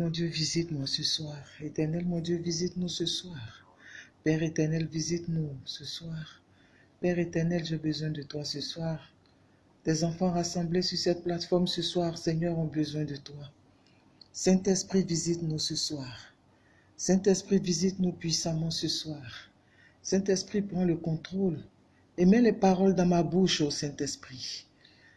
Mon Dieu, visite-moi ce soir. Éternel, mon Dieu, visite-nous ce soir. Père éternel, visite-nous ce soir. Père éternel, j'ai besoin de toi ce soir. Tes enfants rassemblés sur cette plateforme ce soir, Seigneur, ont besoin de toi. Saint-Esprit, visite-nous ce soir. Saint-Esprit, visite-nous puissamment ce soir. Saint-Esprit, prends le contrôle et mets les paroles dans ma bouche, ô Saint-Esprit.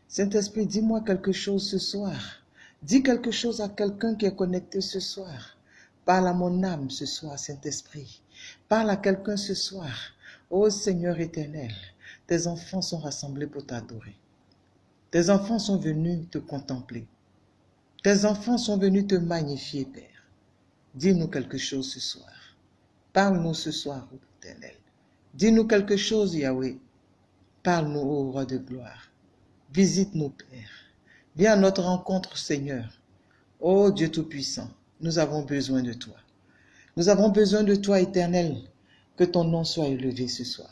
Saint-Esprit, dis-moi quelque chose ce soir. Dis quelque chose à quelqu'un qui est connecté ce soir. Parle à mon âme ce soir, Saint-Esprit. Parle à quelqu'un ce soir. Ô Seigneur éternel, tes enfants sont rassemblés pour t'adorer. Tes enfants sont venus te contempler. Tes enfants sont venus te magnifier, Père. Dis-nous quelque chose ce soir. Parle-nous ce soir, ô éternel. Dis-nous quelque chose, Yahweh. Parle-nous, ô roi de gloire. Visite-nous, Père. Viens à notre rencontre, Seigneur. Ô Dieu Tout-Puissant, nous avons besoin de toi. Nous avons besoin de toi, éternel. Que ton nom soit élevé ce soir.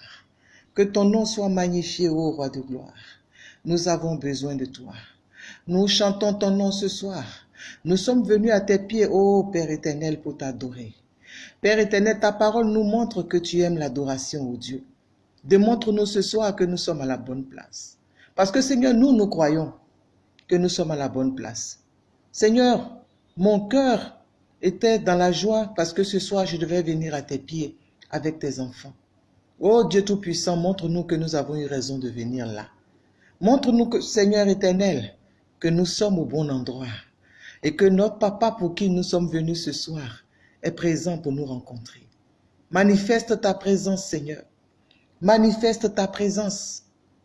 Que ton nom soit magnifié, ô roi de gloire. Nous avons besoin de toi. Nous chantons ton nom ce soir. Nous sommes venus à tes pieds, ô Père éternel, pour t'adorer. Père éternel, ta parole nous montre que tu aimes l'adoration, ô Dieu. Démontre-nous ce soir que nous sommes à la bonne place. Parce que Seigneur, nous, nous croyons que nous sommes à la bonne place. Seigneur, mon cœur était dans la joie parce que ce soir, je devais venir à tes pieds avec tes enfants. Oh Dieu Tout-Puissant, montre-nous que nous avons eu raison de venir là. Montre-nous, Seigneur éternel, que nous sommes au bon endroit et que notre papa pour qui nous sommes venus ce soir est présent pour nous rencontrer. Manifeste ta présence, Seigneur. Manifeste ta présence.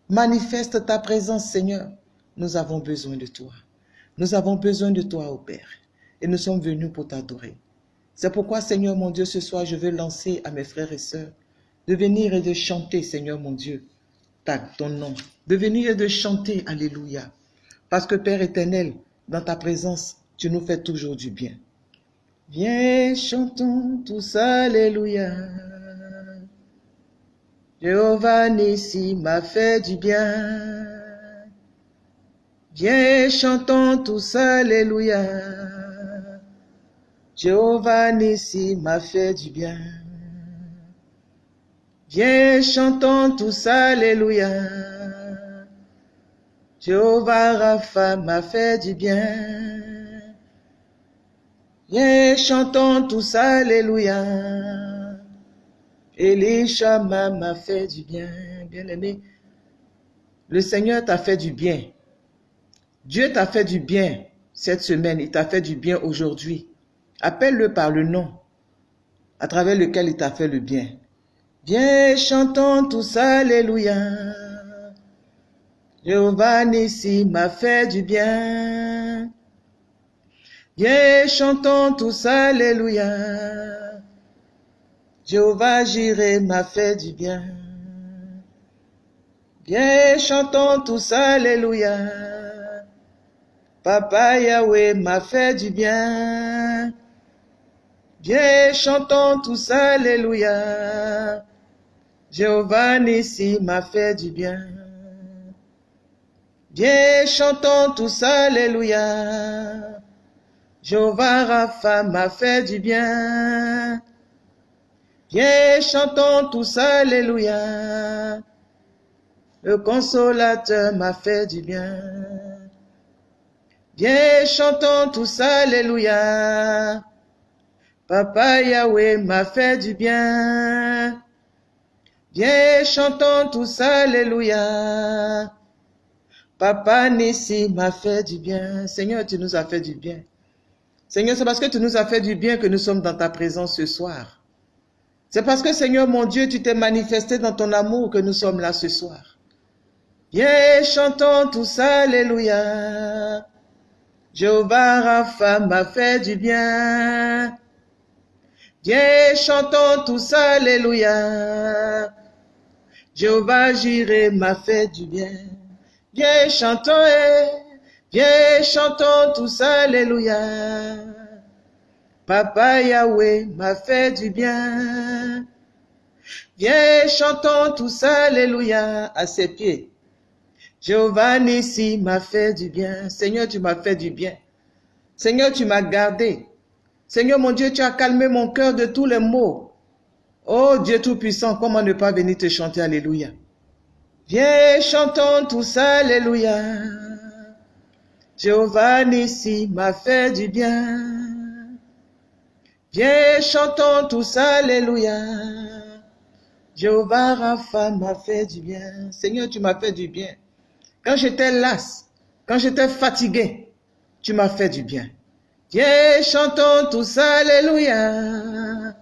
Manifeste ta présence, Seigneur. Nous avons besoin de toi. Nous avons besoin de toi, ô Père. Et nous sommes venus pour t'adorer. C'est pourquoi, Seigneur mon Dieu, ce soir, je veux lancer à mes frères et sœurs de venir et de chanter, Seigneur mon Dieu, ton nom. De venir et de chanter, Alléluia. Parce que, Père éternel, dans ta présence, tu nous fais toujours du bien. Viens, chantons tous, Alléluia. Jéhovah Nissi m'a fait du bien. Viens, chantons tous, Alléluia. Jéhovah Nissi m'a fait du bien. Viens, chantons tous, Alléluia. Jéhovah Rapha m'a fait du bien. Viens, chantons tous, Alléluia. Elishama m'a fait du bien, bien-aimé. Le Seigneur t'a fait du bien. Dieu t'a fait du bien cette semaine, il t'a fait du bien aujourd'hui. Appelle-le par le nom à travers lequel il t'a fait le bien. Viens, chantons tous Alléluia. Jéhovah Nissi m'a fait du bien. Viens, chantons tous Alléluia. Jéhovah Jireh m'a fait du bien. Viens, chantons tous Alléluia. Papa Yahweh m'a fait du bien. Viens, chantons tous Alléluia. Jéhovah Nissi m'a fait du bien. Viens, chantons tous Alléluia. Jéhovah Rapha m'a fait du bien. Viens, chantons tous Alléluia. Le consolateur m'a fait du bien. Viens, chantons tous Alléluia. Papa Yahweh m'a fait du bien. Viens, chantons tous Alléluia. Papa Nissi m'a fait du bien. Seigneur, tu nous as fait du bien. Seigneur, c'est parce que tu nous as fait du bien que nous sommes dans ta présence ce soir. C'est parce que, Seigneur mon Dieu, tu t'es manifesté dans ton amour que nous sommes là ce soir. Viens, chantons tous Alléluia. Jéhovah Rapha m'a fait du bien. Viens, chantons tous Alléluia. Jéhovah Jireh m'a fait du bien. Viens, chantons, eh. viens, chantons tous Alléluia. Papa Yahweh m'a fait du bien. Viens, chantons tous Alléluia à ses pieds. Jéhovah Nissi m'a fait du bien. Seigneur, tu m'as fait du bien. Seigneur, tu m'as gardé. Seigneur mon Dieu, tu as calmé mon cœur de tous les maux. Oh Dieu Tout-Puissant, comment ne pas venir te chanter Alléluia? Viens, chantons tous Alléluia. Jéhovah Nissi m'a fait du bien. Viens, chantons tous Alléluia. Jéhovah Rapha m'a fait du bien. Seigneur, tu m'as fait du bien. Quand j'étais lasse, quand j'étais fatigué, tu m'as fait du bien. Viens, chantons tous Alléluia.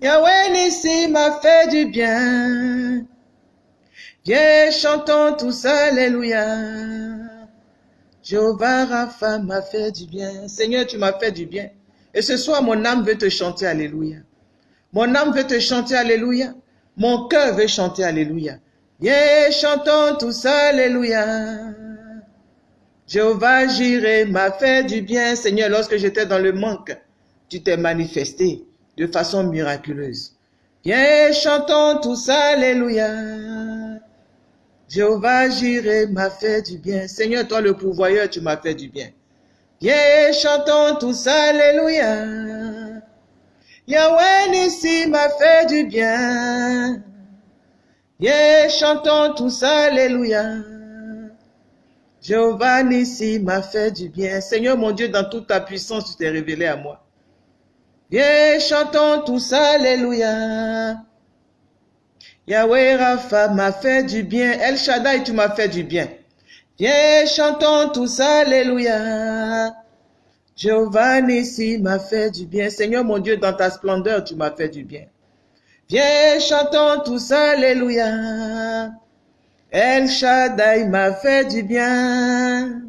Yahweh Nissi m'a fait du bien. Viens, chantons tous Alléluia. Jéhovah Rapha m'a fait du bien. Seigneur, tu m'as fait du bien. Et ce soir, mon âme veut te chanter Alléluia. Mon âme veut te chanter Alléluia. Mon cœur veut chanter Alléluia. Viens, chantons tous Alléluia. Jéhovah Jireh m'a fait du bien. Seigneur, lorsque j'étais dans le manque, tu t'es manifesté de façon miraculeuse. Viens, chantons tous Alléluia. Jéhovah Jireh m'a fait du bien. Seigneur, toi le pourvoyeur, tu m'as fait du bien. Viens, chantons tous Alléluia. Yahweh Nissi m'a fait du bien. Viens, chantons tous Alléluia. Jéhovah Nissi m'a fait du bien. Seigneur mon Dieu, dans toute ta puissance, tu t'es révélé à moi. Viens, chantons tous Alléluia. Yahweh Rapha m'a fait du bien. El Shaddai, tu m'as fait du bien. Viens, chantons tous Alléluia. Jéhovah Nissi m'a fait du bien. Seigneur mon Dieu, dans ta splendeur, tu m'as fait du bien. Viens, chantons tous Alléluia. El Shaddai m'a fait du bien.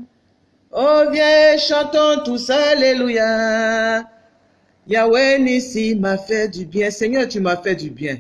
Oh, viens, chantons tous Alléluia. Yahweh Nissi m'a fait du bien. Seigneur, tu m'as fait du bien.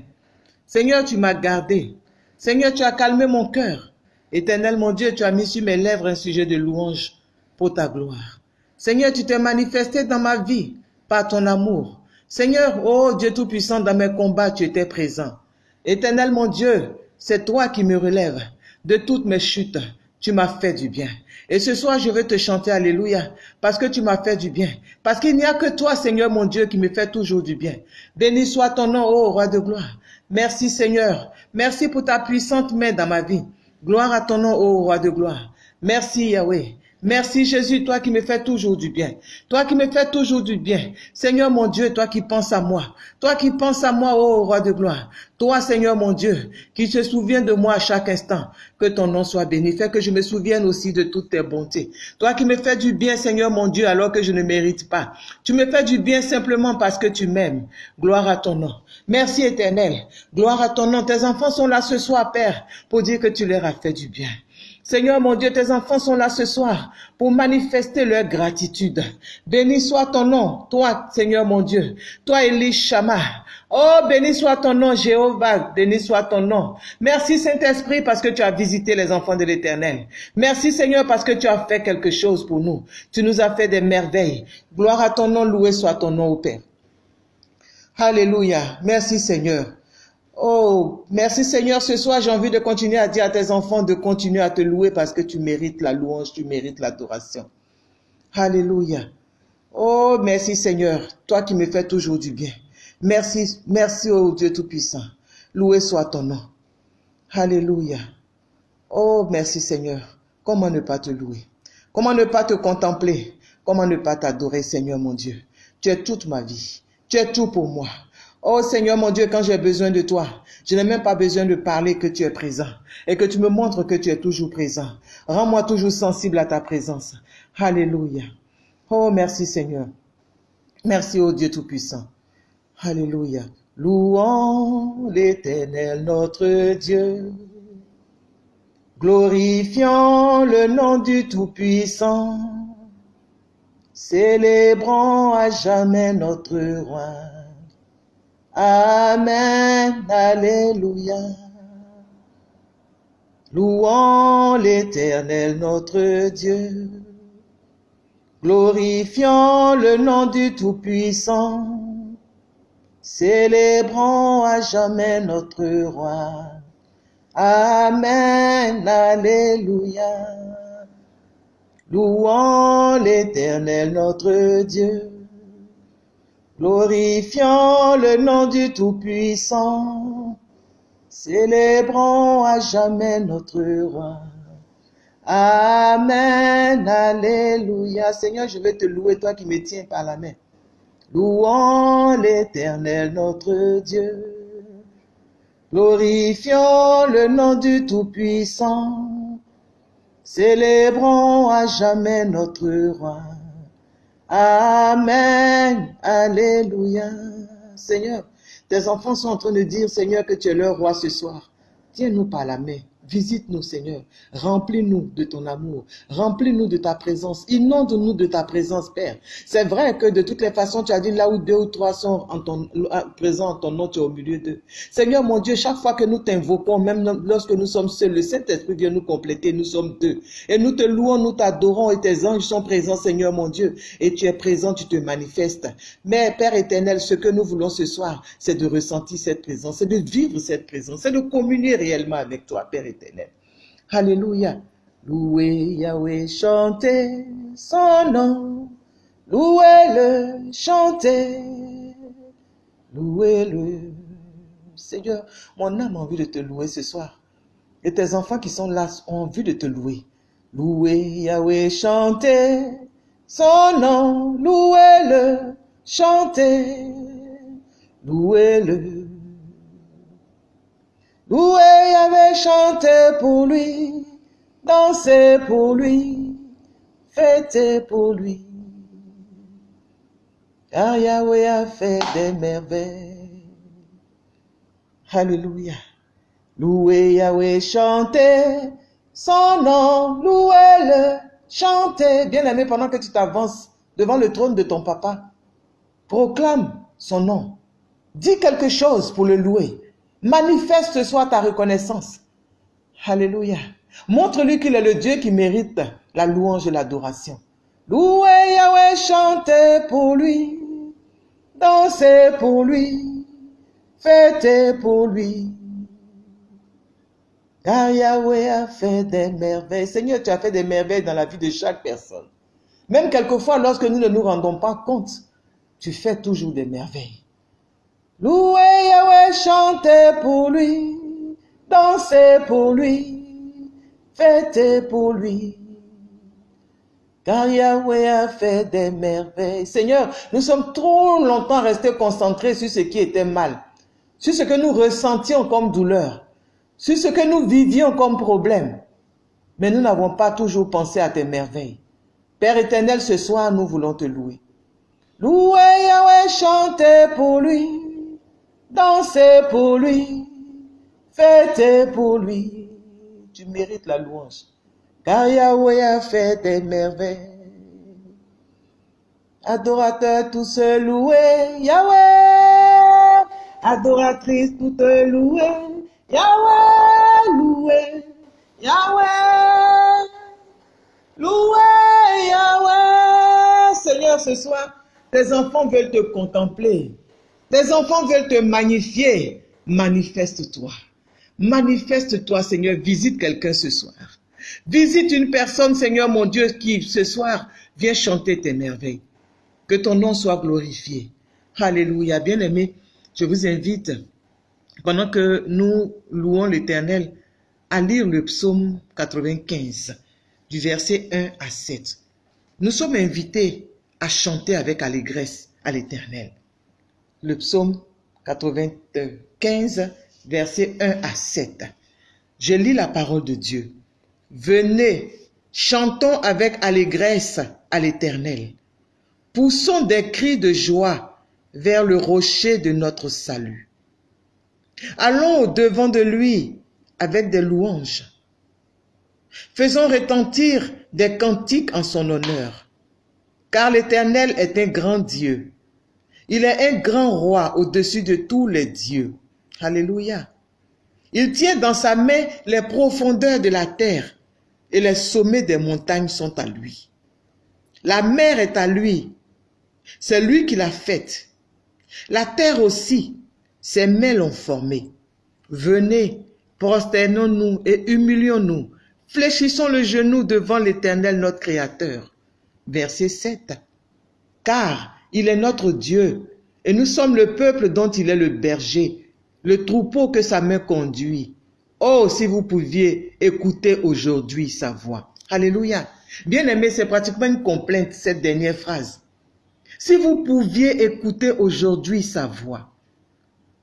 Seigneur, tu m'as gardé. Seigneur, tu as calmé mon cœur. Éternel mon Dieu, tu as mis sur mes lèvres un sujet de louange pour ta gloire. Seigneur, tu t'es manifesté dans ma vie par ton amour. Seigneur, oh Dieu Tout-Puissant, dans mes combats, tu étais présent. Éternel mon Dieu, c'est toi qui me relèves de toutes mes chutes. Tu m'as fait du bien. Et ce soir, je veux te chanter Alléluia, parce que tu m'as fait du bien. Parce qu'il n'y a que toi, Seigneur mon Dieu, qui me fait toujours du bien. Béni soit ton nom, ô roi de gloire. Merci Seigneur. Merci pour ta puissante main dans ma vie. Gloire à ton nom, ô roi de gloire. Merci Yahweh. Merci Jésus, toi qui me fais toujours du bien. Toi qui me fais toujours du bien. Seigneur mon Dieu, toi qui penses à moi. Toi qui penses à moi, ô roi de gloire. Toi, Seigneur mon Dieu, qui se souvient de moi à chaque instant. Que ton nom soit béni. Fais que je me souvienne aussi de toutes tes bontés. Toi qui me fais du bien, Seigneur mon Dieu, alors que je ne mérite pas. Tu me fais du bien simplement parce que tu m'aimes. Gloire à ton nom. Merci éternel. Gloire à ton nom. Tes enfants sont là ce soir, Père, pour dire que tu leur as fait du bien. Seigneur mon Dieu, tes enfants sont là ce soir pour manifester leur gratitude. Béni soit ton nom, toi, Seigneur mon Dieu, toi, Elie Shama. Oh, béni soit ton nom, Jéhovah, béni soit ton nom. Merci, Saint-Esprit, parce que tu as visité les enfants de l'Éternel. Merci, Seigneur, parce que tu as fait quelque chose pour nous. Tu nous as fait des merveilles. Gloire à ton nom, loué soit ton nom, au Père. Alléluia. Merci, Seigneur. Oh, merci Seigneur. Ce soir, j'ai envie de continuer à dire à tes enfants de continuer à te louer parce que tu mérites la louange, tu mérites l'adoration. Alléluia. Oh, merci Seigneur, toi qui me fais toujours du bien. Merci, merci oh Dieu Tout-Puissant. Loué soit ton nom. Alléluia. Oh, merci Seigneur. Comment ne pas te louer? Comment ne pas te contempler? Comment ne pas t'adorer, Seigneur mon Dieu? Tu es toute ma vie. Tu es tout pour moi. Oh Seigneur mon Dieu, quand j'ai besoin de toi, je n'ai même pas besoin de parler que tu es présent et que tu me montres que tu es toujours présent. Rends-moi toujours sensible à ta présence. Alléluia. Oh merci Seigneur. Merci au Dieu Tout-Puissant. Alléluia. Louons l'Éternel notre Dieu. Glorifions le nom du Tout-Puissant. Célébrons à jamais notre roi. Amen, Alléluia. Louons l'Éternel notre Dieu. Glorifions le nom du Tout-Puissant. Célébrons à jamais notre roi. Amen, Alléluia. Louons l'Éternel notre Dieu. Glorifions le nom du Tout-Puissant, célébrons à jamais notre roi. Amen, Alléluia. Seigneur, je vais te louer, toi qui me tiens par la main. Louons l'Éternel, notre Dieu. Glorifions le nom du Tout-Puissant. Célébrons à jamais notre roi. Amen. Alléluia. Seigneur, tes enfants sont en train de dire, Seigneur, que tu es leur roi ce soir. Tiens-nous par la main. Visite-nous, Seigneur. Remplis-nous de ton amour. Remplis-nous de ta présence. Inonde-nous de ta présence, Père. C'est vrai que de toutes les façons, tu as dit là où deux ou trois sont en ton, présents en ton nom, tu es au milieu d'eux. Seigneur, mon Dieu, chaque fois que nous t'invoquons, même lorsque nous sommes seuls, le Saint-Esprit vient nous compléter. Nous sommes deux. Et nous te louons, nous t'adorons et tes anges sont présents, Seigneur, mon Dieu. Et tu es présent, tu te manifestes. Mais, Père éternel, ce que nous voulons ce soir, c'est de ressentir cette présence, c'est de vivre cette présence, c'est de communier réellement avec toi, Père éternel. Alléluia. Louez Yahweh, chantez son nom. Louez-le, chantez. Louez-le. Seigneur, mon âme a envie de te louer ce soir. Et tes enfants qui sont là ont envie de te louer. Louez Yahweh, chantez son nom. Louez-le, chantez. Louez-le. Louez avait chanté pour lui, dansez pour lui, fêtez pour lui. Car Yahweh a fait des merveilles. Alléluia. Louez Yahweh, chantez son nom, louez-le, chantez. Bien-aimé, pendant que tu t'avances devant le trône de ton papa, proclame son nom. Dis quelque chose pour le louer. Manifeste ce soir ta reconnaissance. Alléluia. Montre-lui qu'il est le Dieu qui mérite la louange et l'adoration. Louez Yahweh, chantez pour lui, dansez pour lui, fêtez pour lui. Car Yahweh a fait des merveilles. Seigneur, tu as fait des merveilles dans la vie de chaque personne. Même quelquefois, lorsque nous ne nous rendons pas compte, tu fais toujours des merveilles. Louez Yahweh, chantez pour lui, dansez pour lui, fêtez pour lui. Car Yahweh a fait des merveilles. Seigneur, nous sommes trop longtemps restés concentrés sur ce qui était mal, sur ce que nous ressentions comme douleur, sur ce que nous vivions comme problème. Mais nous n'avons pas toujours pensé à tes merveilles. Père éternel, ce soir, nous voulons te louer. Louez Yahweh, chantez pour lui, Dansez pour lui, fêtez pour lui. Tu mérites la louange. Car Yahweh a fait des merveilles. Adorateurs tous loués, Yahweh. Adoratrices toutes louées, Yahweh, loué, Yahweh. Loué, Yahweh. Seigneur, ce soir, tes enfants veulent te contempler. Tes enfants veulent te magnifier. Manifeste-toi. Manifeste-toi, Seigneur. Visite quelqu'un ce soir. Visite une personne, Seigneur mon Dieu, qui ce soir vient chanter tes merveilles. Que ton nom soit glorifié. Alléluia. Bien-aimé, je vous invite, pendant que nous louons l'Éternel, à lire le psaume 95, du verset 1 à 7. Nous sommes invités à chanter avec allégresse à l'Éternel le psaume 95, versets 1 à 7. Je lis la parole de Dieu. Venez, chantons avec allégresse à l'Éternel. Poussons des cris de joie vers le rocher de notre salut. Allons au-devant de lui avec des louanges. Faisons retentir des cantiques en son honneur, car l'Éternel est un grand Dieu il est un grand roi au-dessus de tous les dieux. Alléluia. Il tient dans sa main les profondeurs de la terre et les sommets des montagnes sont à lui. La mer est à lui. C'est lui qui l'a faite. La terre aussi, ses mains l'ont formée. Venez, prosternons-nous et humilions-nous. Fléchissons le genou devant l'Éternel notre Créateur. Verset 7. Car il est notre Dieu, Et nous sommes le peuple dont il est le berger, le troupeau que sa main conduit. Oh, si vous pouviez écouter aujourd'hui sa voix. Alléluia. Bien aimé, c'est pratiquement une complainte, cette dernière phrase. Si vous pouviez écouter aujourd'hui sa voix.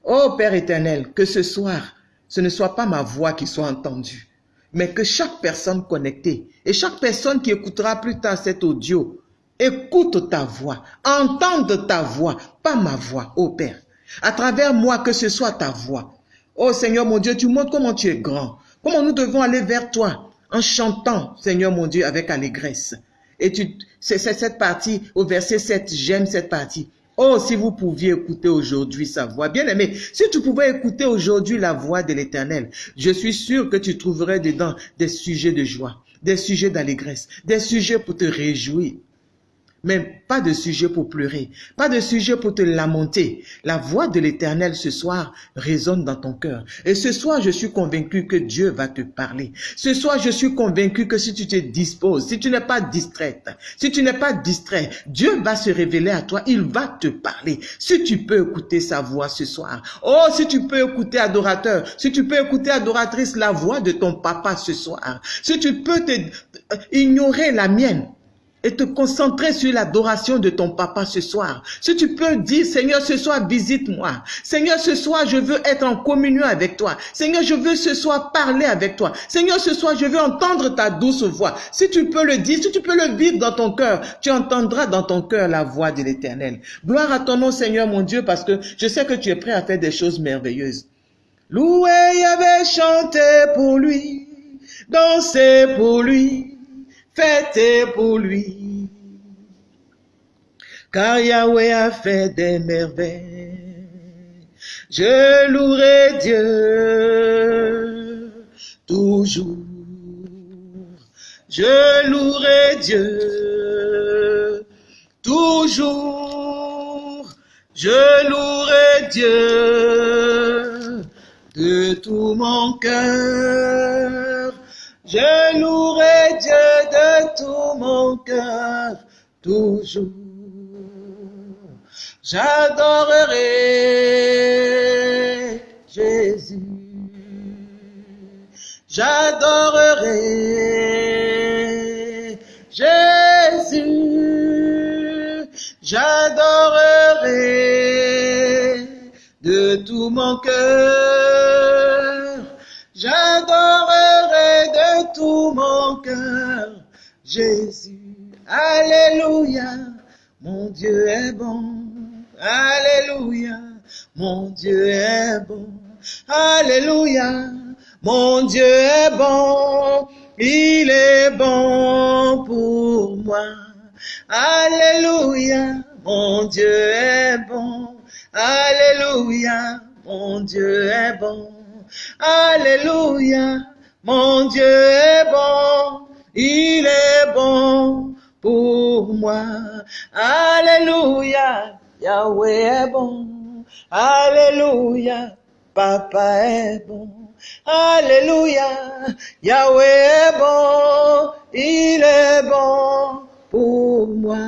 Oh Père éternel, que ce soir, ce ne soit pas ma voix qui soit entendue, mais que chaque personne connectée et chaque personne qui écoutera plus tard cet audio écoute ta voix, entende ta voix, pas ma voix, oh Père. À travers moi, que ce soit ta voix. Oh Seigneur mon Dieu, tu montres comment tu es grand, comment nous devons aller vers toi en chantant, Seigneur mon Dieu, avec allégresse. Et tu, c'est cette partie, au verset 7, j'aime cette partie. Oh, si vous pouviez écouter aujourd'hui sa voix. Bien aimé, si tu pouvais écouter aujourd'hui la voix de l'éternel, je suis sûr que tu trouverais dedans des sujets de joie, des sujets d'allégresse, des sujets pour te réjouir. Mais pas de sujet pour pleurer, pas de sujet pour te lamenter. La voix de l'Éternel ce soir résonne dans ton cœur. Et ce soir, je suis convaincu que Dieu va te parler. Ce soir, je suis convaincu que si tu te disposes, si tu n'es pas distraite, si tu n'es pas distrait, Dieu va se révéler à toi, il va te parler. Si tu peux écouter sa voix ce soir. Oh, si tu peux écouter adorateur, si tu peux écouter adoratrice la voix de ton papa ce soir. Si tu peux te, ignorer la mienne et te concentrer sur l'adoration de ton papa ce soir. Si tu peux dire, Seigneur, ce soir, visite-moi. Seigneur, ce soir, je veux être en communion avec toi. Seigneur, je veux ce soir parler avec toi. Seigneur, ce soir, je veux entendre ta douce voix. Si tu peux le dire, si tu peux le vivre dans ton cœur, tu entendras dans ton cœur la voix de l'éternel. Gloire à ton nom, Seigneur, mon Dieu, parce que je sais que tu es prêt à faire des choses merveilleuses. Louer avait chanté pour lui, danser pour lui, pour lui. Car Yahweh a fait des merveilles. Je louerai Dieu toujours. Je louerai Dieu toujours. Je louerai Dieu de tout mon cœur. Je louerai Dieu de tout mon cœur, toujours. J'adorerai Jésus. J'adorerai Jésus. J'adorerai de tout mon cœur. Mon cœur Jésus. Alléluia, mon Dieu est bon. Alléluia, mon Dieu est bon. Alléluia, mon Dieu est bon. Il est bon pour moi. Alléluia, mon Dieu est bon. Alléluia, mon Dieu est bon. Alléluia, mon Dieu est bon, il est bon pour moi. Alléluia, Yahweh est bon. Alléluia, Papa est bon. Alléluia, Yahweh est bon, il est bon pour moi.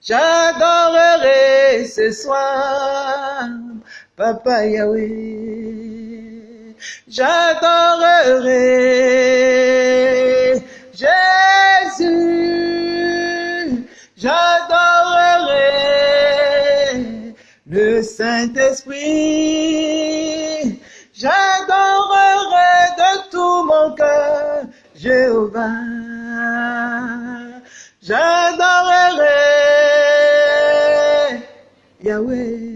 J'adorerai ce soir, Papa Yahweh. J'adorerai Jésus. J'adorerai le Saint-Esprit. J'adorerai de tout mon cœur Jéhovah. J'adorerai Yahweh.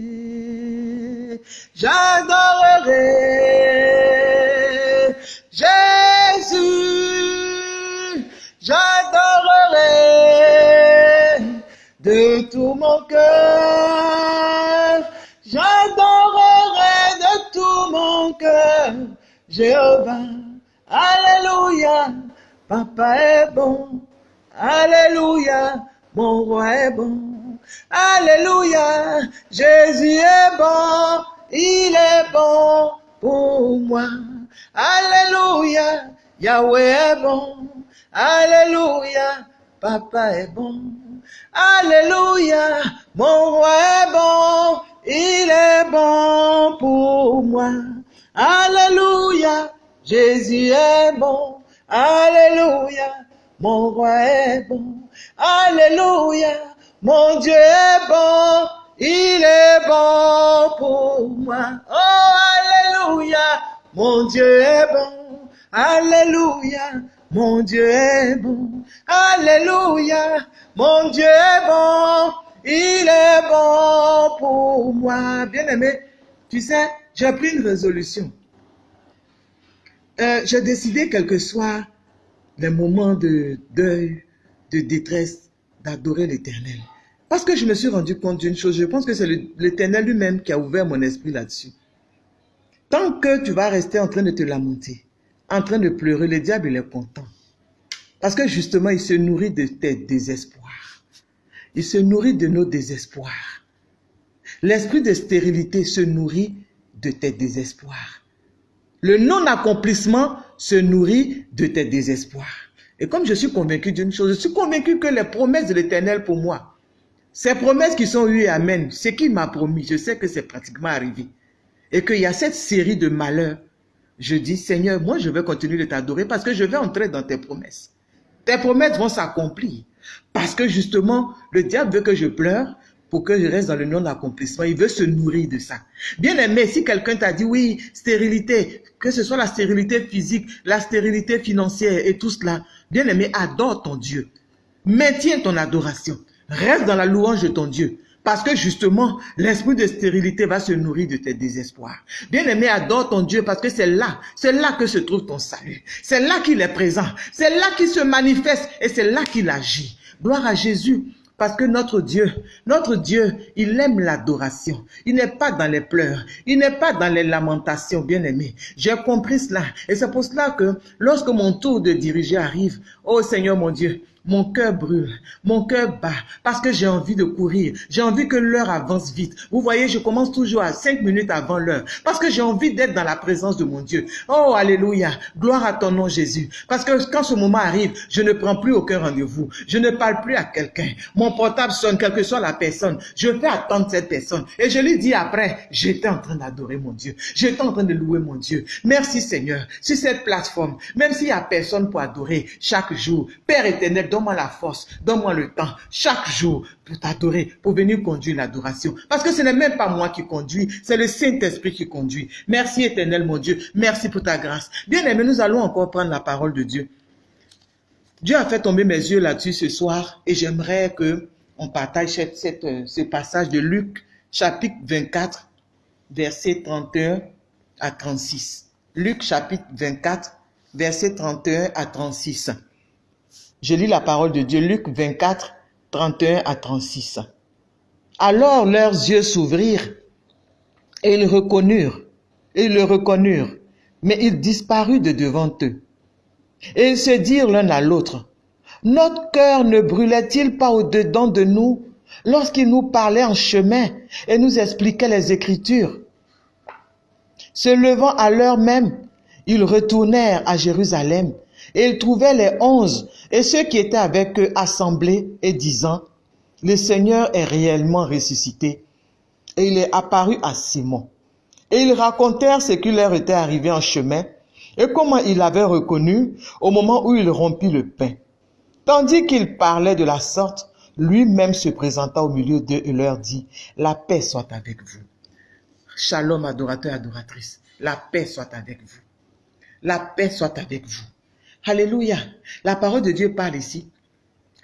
J'adorerai J'adorerai de tout mon cœur Jéhovah. Alléluia. Papa est bon. Alléluia. Mon roi est bon. Alléluia. Jésus est bon. Il est bon pour moi. Alléluia. Yahweh est bon. Alléluia. Papa est bon. Alléluia, mon roi est bon, il est bon pour moi. Alléluia, Jésus est bon. Alléluia, mon roi est bon. Alléluia, mon Dieu est bon. Il est bon pour moi. Oh, Alléluia, mon Dieu est bon. Alléluia, mon Dieu est bon. Alléluia, mon Dieu est bon. Il est bon pour moi. Bien-aimé, tu sais, j'ai pris une résolution. Euh, j'ai décidé, quel que soit les moments de deuil, de détresse, d'adorer l'Éternel. Parce que je me suis rendu compte d'une chose, je pense que c'est l'Éternel lui-même qui a ouvert mon esprit là-dessus. Tant que tu vas rester en train de te lamenter, en train de pleurer, le diable il est content. Parce que justement, il se nourrit de tes désespoirs. Il se nourrit de nos désespoirs. L'esprit de stérilité se nourrit de tes désespoirs. Le non-accomplissement se nourrit de tes désespoirs. Et comme je suis convaincu d'une chose, je suis convaincu que les promesses de l'Éternel pour moi, ces promesses qui sont oui amen, ce qu'il m'a promis, je sais que c'est pratiquement arrivé. Et qu'il y a cette série de malheurs. Je dis, Seigneur, moi je vais continuer de t'adorer parce que je vais entrer dans tes promesses. Tes promesses vont s'accomplir. Parce que justement, le diable veut que je pleure pour que je reste dans le non-accomplissement. Il veut se nourrir de ça. Bien aimé, si quelqu'un t'a dit, oui, stérilité, que ce soit la stérilité physique, la stérilité financière et tout cela, bien aimé, adore ton Dieu. Maintiens ton adoration. Reste dans la louange de ton Dieu. Parce que justement, l'esprit de stérilité va se nourrir de tes désespoirs. Bien-aimé, adore ton Dieu parce que c'est là, c'est là que se trouve ton salut. C'est là qu'il est présent. C'est là qu'il se manifeste et c'est là qu'il agit. Gloire à Jésus. Parce que notre Dieu, notre Dieu, il aime l'adoration. Il n'est pas dans les pleurs. Il n'est pas dans les lamentations, bien aimé. J'ai compris cela. Et c'est pour cela que lorsque mon tour de diriger arrive, oh Seigneur mon Dieu, mon cœur brûle, mon cœur bat, parce que j'ai envie de courir. J'ai envie que l'heure avance vite. Vous voyez, je commence toujours à cinq minutes avant l'heure, parce que j'ai envie d'être dans la présence de mon Dieu. Oh, alléluia, gloire à ton nom Jésus. Parce que quand ce moment arrive, je ne prends plus aucun rendez-vous. Je ne parle plus à quelqu'un. Mon portable sonne, quelle que soit la personne. Je fais attendre cette personne. Et je lui dis après, j'étais en train d'adorer mon Dieu. J'étais en train de louer mon Dieu. Merci Seigneur. Sur cette plateforme, même s'il n'y a personne pour adorer chaque jour, Père éternel, donne-moi la force, donne-moi le temps, chaque jour, pour t'adorer, pour venir conduire l'adoration. Parce que ce n'est même pas moi qui conduis, c'est le Saint-Esprit qui conduit. Merci éternel, mon Dieu. Merci pour ta grâce. Bien aimé, nous allons encore prendre la parole de Dieu. Dieu a fait tomber mes yeux là-dessus ce soir et j'aimerais que on partage euh, ce passage de Luc, chapitre 24, verset 31 à 36. Luc, chapitre 24, verset 31 à 36. Je lis la parole de Dieu, Luc 24, 31 à 36. Alors leurs yeux s'ouvrirent et ils reconnurent, et ils le reconnurent, mais il disparut de devant eux. Et ils se dirent l'un à l'autre, notre cœur ne brûlait-il pas au-dedans de nous lorsqu'il nous parlait en chemin et nous expliquait les Écritures? Se levant à l'heure même, ils retournèrent à Jérusalem et ils trouvaient les onze et ceux qui étaient avec eux assemblés et disant, le Seigneur est réellement ressuscité. Et il est apparu à Simon. Et ils racontèrent ce qui leur était arrivé en chemin et comment il avait reconnu au moment où il rompit le pain. Tandis qu'il parlait de la sorte, lui-même se présenta au milieu d'eux et leur dit, la paix soit avec vous. Shalom adorateur, adoratrice, la paix soit avec vous. La paix soit avec vous. Alléluia. La parole de Dieu parle ici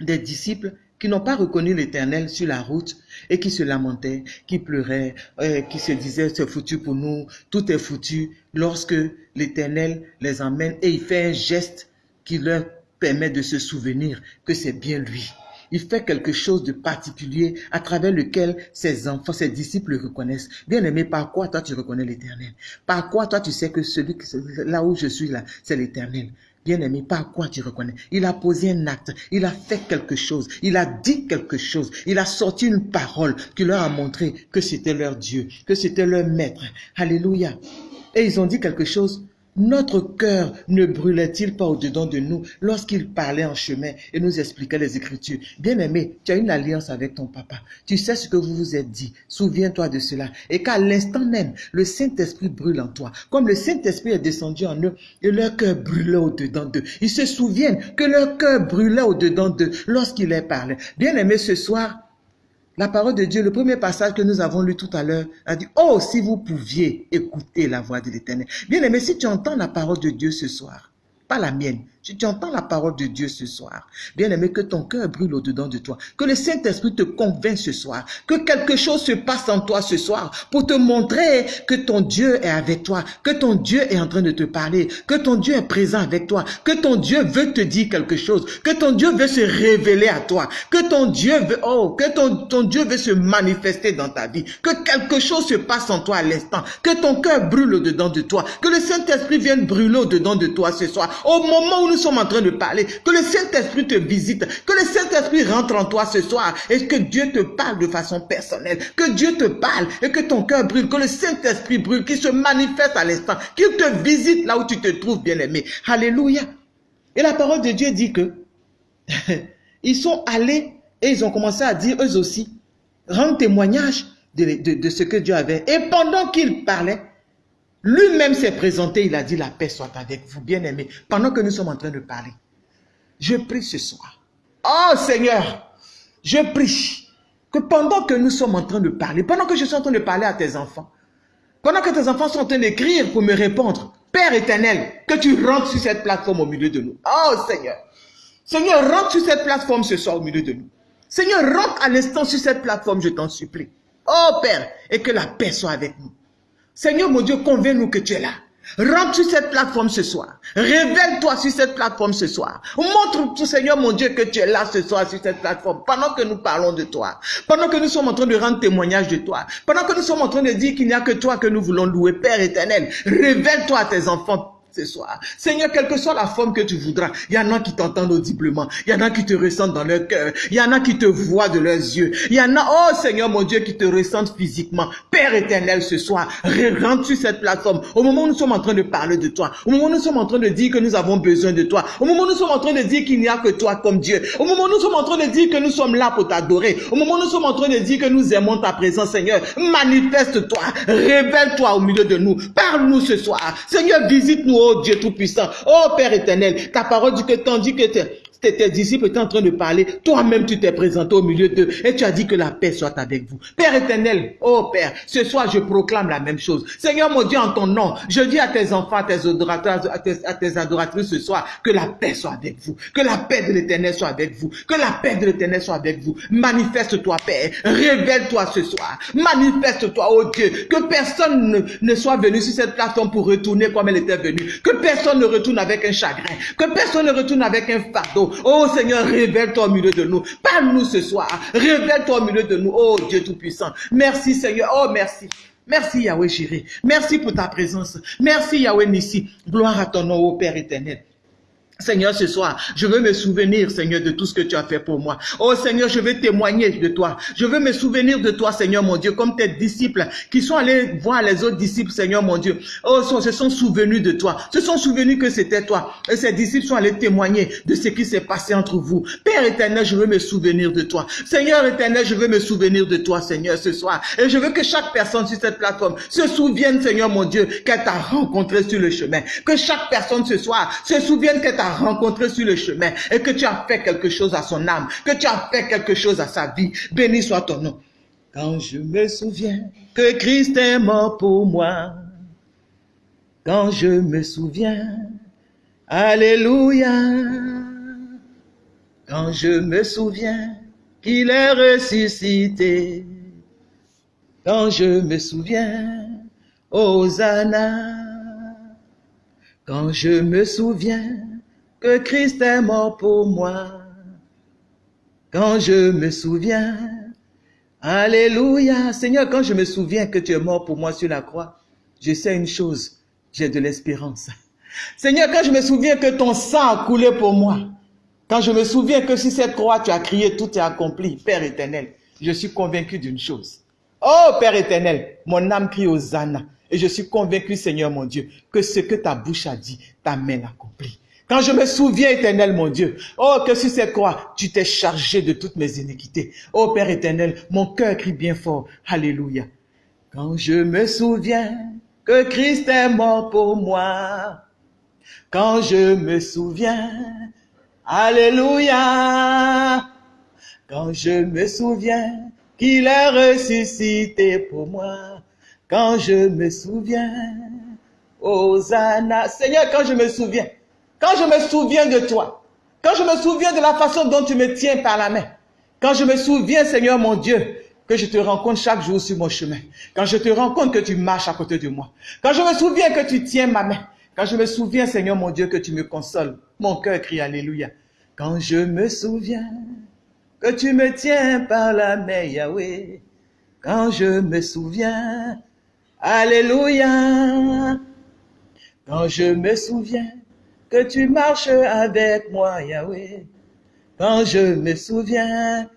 des disciples qui n'ont pas reconnu l'Éternel sur la route et qui se lamentaient, qui pleuraient, euh, qui se disaient c'est foutu pour nous, tout est foutu, lorsque l'Éternel les emmène et il fait un geste qui leur permet de se souvenir que c'est bien lui. Il fait quelque chose de particulier à travers lequel ses enfants, ses disciples le reconnaissent. Bien aimé, par quoi toi tu reconnais l'éternel? Par quoi toi tu sais que celui là où je suis là, c'est l'éternel? Bien-aimé, par quoi tu reconnais? Il a posé un acte, il a fait quelque chose, il a dit quelque chose, il a sorti une parole qui leur a montré que c'était leur Dieu, que c'était leur maître. Alléluia. Et ils ont dit quelque chose notre cœur ne brûlait-il pas au-dedans de nous lorsqu'il parlait en chemin et nous expliquait les Écritures? Bien-aimé, tu as une alliance avec ton papa. Tu sais ce que vous vous êtes dit. Souviens-toi de cela. Et qu'à l'instant même, le Saint-Esprit brûle en toi. Comme le Saint-Esprit est descendu en eux et leur cœur brûlait au-dedans d'eux. Ils se souviennent que leur cœur brûlait au-dedans d'eux lorsqu'il leur parlait. Bien-aimé, ce soir, la parole de Dieu, le premier passage que nous avons lu tout à l'heure, a dit, oh, si vous pouviez écouter la voix de l'Éternel. Bien aimé, si tu entends la parole de Dieu ce soir, pas la mienne, tu, entends la parole de Dieu ce soir. Bien aimé, que ton cœur brûle au-dedans de toi. Que le Saint-Esprit te convainc ce soir. Que quelque chose se passe en toi ce soir pour te montrer que ton Dieu est avec toi. Que ton Dieu est en train de te parler. Que ton Dieu est présent avec toi. Que ton Dieu veut te dire quelque chose. Que ton Dieu veut se révéler à toi. Que ton Dieu veut, oh, que ton, ton Dieu veut se manifester dans ta vie. Que quelque chose se passe en toi à l'instant. Que ton cœur brûle au-dedans de toi. Que le Saint-Esprit vienne brûler au-dedans de toi ce soir. Au moment où nous sommes en train de parler, que le Saint-Esprit te visite, que le Saint-Esprit rentre en toi ce soir et que Dieu te parle de façon personnelle, que Dieu te parle et que ton cœur brûle, que le Saint-Esprit brûle, qu'il se manifeste à l'instant, qu'il te visite là où tu te trouves bien-aimé. Alléluia. Et la parole de Dieu dit que ils sont allés et ils ont commencé à dire eux aussi, rendre témoignage de, de ce que Dieu avait. Et pendant qu'ils parlaient, lui-même s'est présenté, il a dit la paix soit avec vous, bien-aimés, pendant que nous sommes en train de parler. Je prie ce soir. Oh Seigneur, je prie que pendant que nous sommes en train de parler, pendant que je suis en train de parler à tes enfants, pendant que tes enfants sont en train d'écrire pour me répondre, Père éternel, que tu rentres sur cette plateforme au milieu de nous. Oh Seigneur, Seigneur, rentre sur cette plateforme ce soir au milieu de nous. Seigneur, rentre à l'instant sur cette plateforme, je t'en supplie. Oh Père, et que la paix soit avec nous. Seigneur mon Dieu, convainc-nous que tu es là. Rentre sur cette plateforme ce soir. Révèle-toi sur cette plateforme ce soir. Montre, Seigneur mon Dieu, que tu es là ce soir sur cette plateforme. Pendant que nous parlons de toi. Pendant que nous sommes en train de rendre témoignage de toi. Pendant que nous sommes en train de dire qu'il n'y a que toi que nous voulons louer. Père éternel, révèle-toi à tes enfants ce soir. Seigneur, quelle que soit la forme que tu voudras, il y en a qui t'entendent audiblement, il y en a qui te ressentent dans leur cœur, il y en a qui te voient de leurs yeux, il y en a, oh Seigneur mon Dieu, qui te ressentent physiquement. Père éternel, ce soir, rentre sur cette plateforme, au moment où nous sommes en train de parler de toi, au moment où nous sommes en train de dire que nous avons besoin de toi, au moment où nous sommes en train de dire qu'il n'y a que toi comme Dieu, au moment où nous sommes en train de dire que nous sommes là pour t'adorer, au moment où nous sommes en train de dire que nous aimons ta présence, Seigneur, manifeste-toi, révèle-toi au milieu de nous, parle-nous ce soir, Seigneur, visite-nous, oh Dieu Tout-Puissant. Oh Père éternel, ta parole dit que tandis que tes disciples étaient en train de parler, toi-même tu t'es présenté au milieu d'eux et tu as dit que la paix soit avec vous. Père éternel, oh Père, ce soir je proclame la même chose. Seigneur mon Dieu, en ton nom, je dis à tes enfants, à tes adorateurs, à tes, adoratrices ce soir, que la paix soit avec vous, que la paix de l'éternel soit avec vous, que la paix de l'éternel soit avec vous. Manifeste-toi, Père, révèle-toi ce soir, manifeste-toi, oh Dieu, que personne ne, ne soit venu sur cette plateforme pour retourner comme elle était venue, que personne ne retourne avec un chagrin, que personne ne retourne avec un fardeau, Oh Seigneur, révèle-toi au milieu de nous. Parle-nous ce soir. Révèle-toi au milieu de nous. Oh Dieu Tout-Puissant. Merci Seigneur. Oh merci. Merci Yahweh Jiré. Merci pour ta présence. Merci Yahweh Nissi. Gloire à ton nom, ô Père éternel. Seigneur, ce soir, je veux me souvenir, Seigneur, de tout ce que tu as fait pour moi. Oh Seigneur, je veux témoigner de toi. Je veux me souvenir de toi, Seigneur mon Dieu, comme tes disciples qui sont allés voir les autres disciples, Seigneur mon Dieu. Oh, se sont souvenus de toi. Se sont souvenus que c'était toi. Et ces disciples sont allés témoigner de ce qui s'est passé entre vous. Père éternel, je veux me souvenir de toi. Seigneur éternel, je veux me souvenir de toi, Seigneur, ce soir. Et je veux que chaque personne sur cette plateforme se souvienne, Seigneur mon Dieu, qu'elle t'a rencontré sur le chemin. Que chaque personne ce soir se souvienne qu'elle t'a rencontré sur le chemin et que tu as fait quelque chose à son âme, que tu as fait quelque chose à sa vie. Béni soit ton nom. Quand je me souviens que Christ est mort pour moi, quand je me souviens, Alléluia, quand je me souviens qu'il est ressuscité, quand je me souviens, Hosanna, quand je me souviens que Christ est mort pour moi. Quand je me souviens, Alléluia, Seigneur, quand je me souviens que tu es mort pour moi sur la croix, je sais une chose, j'ai de l'espérance. Seigneur, quand je me souviens que ton sang a coulé pour moi, quand je me souviens que sur cette croix tu as crié, tout est accompli, Père éternel, je suis convaincu d'une chose. Oh Père éternel, mon âme crie aux ânes. Et je suis convaincu, Seigneur mon Dieu, que ce que ta bouche a dit, ta main. Quand je me souviens, éternel mon Dieu, oh, que sur cette croix, tu t'es chargé de toutes mes iniquités. Oh, Père éternel, mon cœur crie bien fort. Alléluia. Quand je me souviens que Christ est mort pour moi, quand je me souviens, Alléluia, quand je me souviens qu'il est ressuscité pour moi, quand je me souviens, Hosanna, Seigneur, quand je me souviens, quand je me souviens de toi, quand je me souviens de la façon dont tu me tiens par la main, quand je me souviens, Seigneur mon Dieu, que je te rencontre chaque jour sur mon chemin, quand je te rencontre que tu marches à côté de moi, quand je me souviens que tu tiens ma main, quand je me souviens, Seigneur mon Dieu, que tu me consoles, mon cœur crie Alléluia. Quand je me souviens que tu me tiens par la main, Yahweh, quand je me souviens, Alléluia. Quand je me souviens que tu marches avec moi, Yahweh. Quand je me souviens,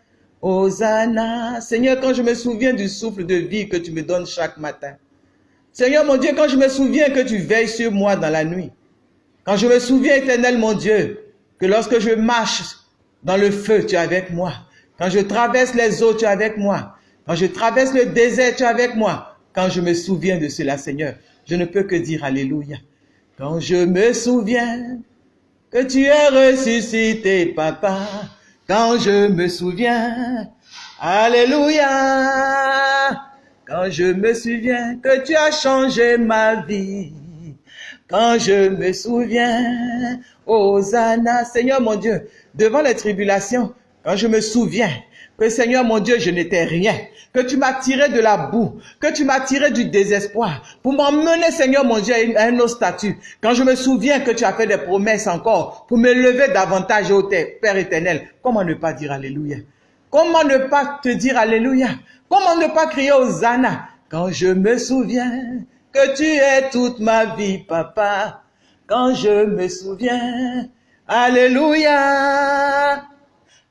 Hosanna. Seigneur, quand je me souviens du souffle de vie que tu me donnes chaque matin. Seigneur mon Dieu, quand je me souviens que tu veilles sur moi dans la nuit. Quand je me souviens, éternel mon Dieu, que lorsque je marche dans le feu, tu es avec moi. Quand je traverse les eaux, tu es avec moi. Quand je traverse le désert, tu es avec moi. Quand je me souviens de cela, Seigneur, je ne peux que dire Alléluia. Quand je me souviens que tu es ressuscité, papa, quand je me souviens, Alléluia, quand je me souviens que tu as changé ma vie, quand je me souviens, Hosanna, Seigneur mon Dieu, devant les tribulations, quand je me souviens que Seigneur mon Dieu, je n'étais rien, que tu m'as tiré de la boue, que tu m'as tiré du désespoir, pour m'emmener, Seigneur mon Dieu, à un autre statut. Quand je me souviens que tu as fait des promesses encore pour me lever davantage au Père éternel, comment ne pas dire Alléluia? Comment ne pas te dire Alléluia? Comment ne pas crier Hosanna? Quand je me souviens que tu es toute ma vie, papa. Quand je me souviens, Alléluia.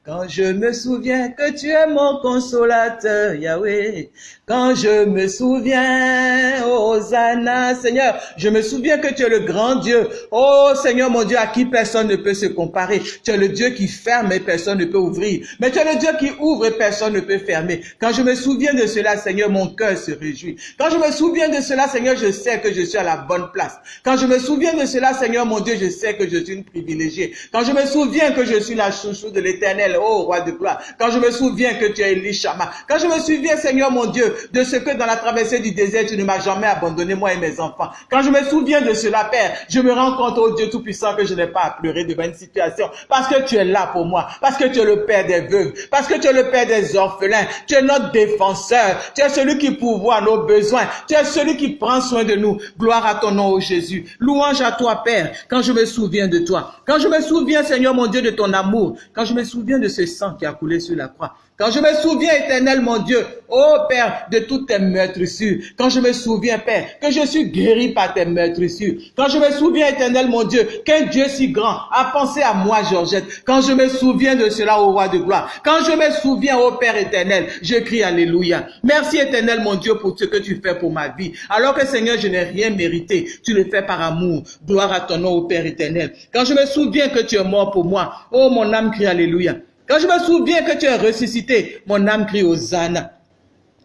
Quand je me souviens que tu es mon consolateur, Yahweh. Quand je me souviens, Hosanna, Seigneur, je me souviens que tu es le grand Dieu. Oh Seigneur mon Dieu, à qui personne ne peut se comparer. Tu es le Dieu qui ferme et personne ne peut ouvrir. Mais tu es le Dieu qui ouvre et personne ne peut fermer. Quand je me souviens de cela, Seigneur, mon cœur se réjouit. Quand je me souviens de cela, Seigneur, je sais que je suis à la bonne place. Quand je me souviens de cela, Seigneur mon Dieu, je sais que je suis une privilégiée. Quand je me souviens que je suis la chouchou de l'éternel, oh roi de gloire. Quand je me souviens que tu es Elishama. Quand je me souviens, Seigneur mon Dieu, de ce que dans la traversée du désert, tu ne m'as jamais abandonné, moi et mes enfants. Quand je me souviens de cela, Père, je me rends compte, oh Dieu Tout-Puissant, que je n'ai pas à pleurer devant une situation. Parce que tu es là pour moi. Parce que tu es le Père des veuves. Parce que tu es le Père des orphelins. Tu es notre défenseur. Tu es celui qui pourvoit nos besoins. Tu es celui qui prend soin de nous. Gloire à ton nom, oh Jésus. Louange à toi, Père, quand je me souviens de toi. Quand je me souviens, Seigneur mon Dieu, de ton amour. Quand je me souviens de ce sang qui a coulé sur la croix. Quand je me souviens, éternel mon Dieu, oh Père, de toutes tes meurtrissures. Quand je me souviens, Père, que je suis guéri par tes meurtrissures. Quand je me souviens, éternel mon Dieu, qu'un Dieu si grand a pensé à moi, Georgette. Quand je me souviens de cela, au roi de gloire. Quand je me souviens, ô Père éternel, je crie Alléluia. Merci, éternel mon Dieu, pour ce que tu fais pour ma vie. Alors que, Seigneur, je n'ai rien mérité. Tu le fais par amour. Gloire à ton nom, ô Père éternel. Quand je me souviens que tu es mort pour moi, oh mon âme crie Alléluia. Quand je me souviens que tu es ressuscité, mon âme crie Hosanna.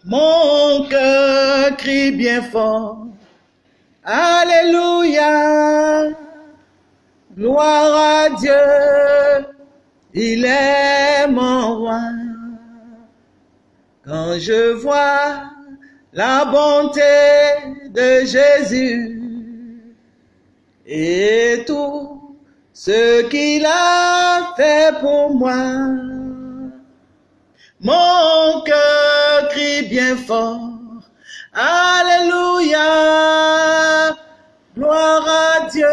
Mon cœur crie bien fort. Alléluia. Gloire à Dieu. Il est mon roi. Quand je vois la bonté de Jésus et tout ce qu'il a fait pour moi. Mon cœur crie bien fort. Alléluia. Gloire à Dieu.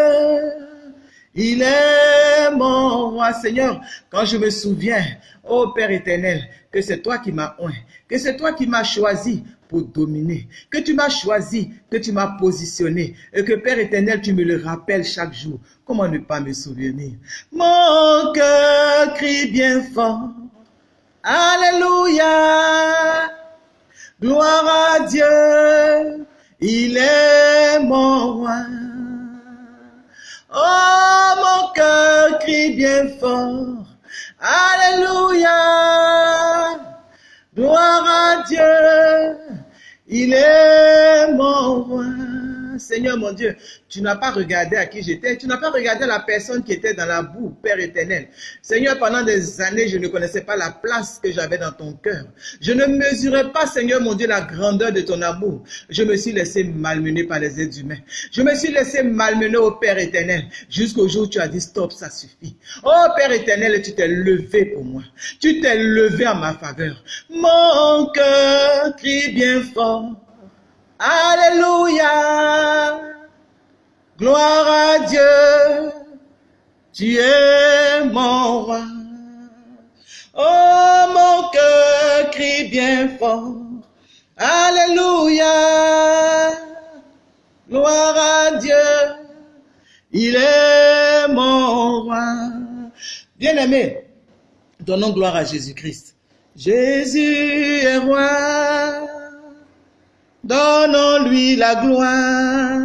Il est mon roi, Seigneur. Quand je me souviens, ô Père éternel, que c'est toi qui m'as oint, que c'est toi qui m'as choisi pour dominer, que tu m'as choisi, que tu m'as positionné, et que Père éternel, tu me le rappelles chaque jour. Comment ne pas me souvenir? Mon cœur crie bien fort. Alléluia. Gloire à Dieu. il est mon roi. Oh, mon cœur crie bien fort, Alléluia, gloire à Dieu, il est mon roi. Seigneur mon Dieu, tu n'as pas regardé à qui j'étais, tu n'as pas regardé la personne qui était dans la boue, Père éternel. Seigneur, pendant des années, je ne connaissais pas la place que j'avais dans ton cœur. Je ne mesurais pas, Seigneur mon Dieu, la grandeur de ton amour. Je me suis laissé malmener par les êtres humains. Je me suis laissé malmener au Père éternel, jusqu'au jour où tu as dit stop, ça suffit. Oh Père éternel, tu t'es levé pour moi. Tu t'es levé en ma faveur. Mon cœur crie bien fort. Alléluia. Gloire à Dieu. Tu es mon roi. Oh, mon cœur crie bien fort. Alléluia. Gloire à Dieu. Il est mon roi. Bien-aimé, donnons gloire à Jésus-Christ. Jésus est roi. Donnons-lui la gloire.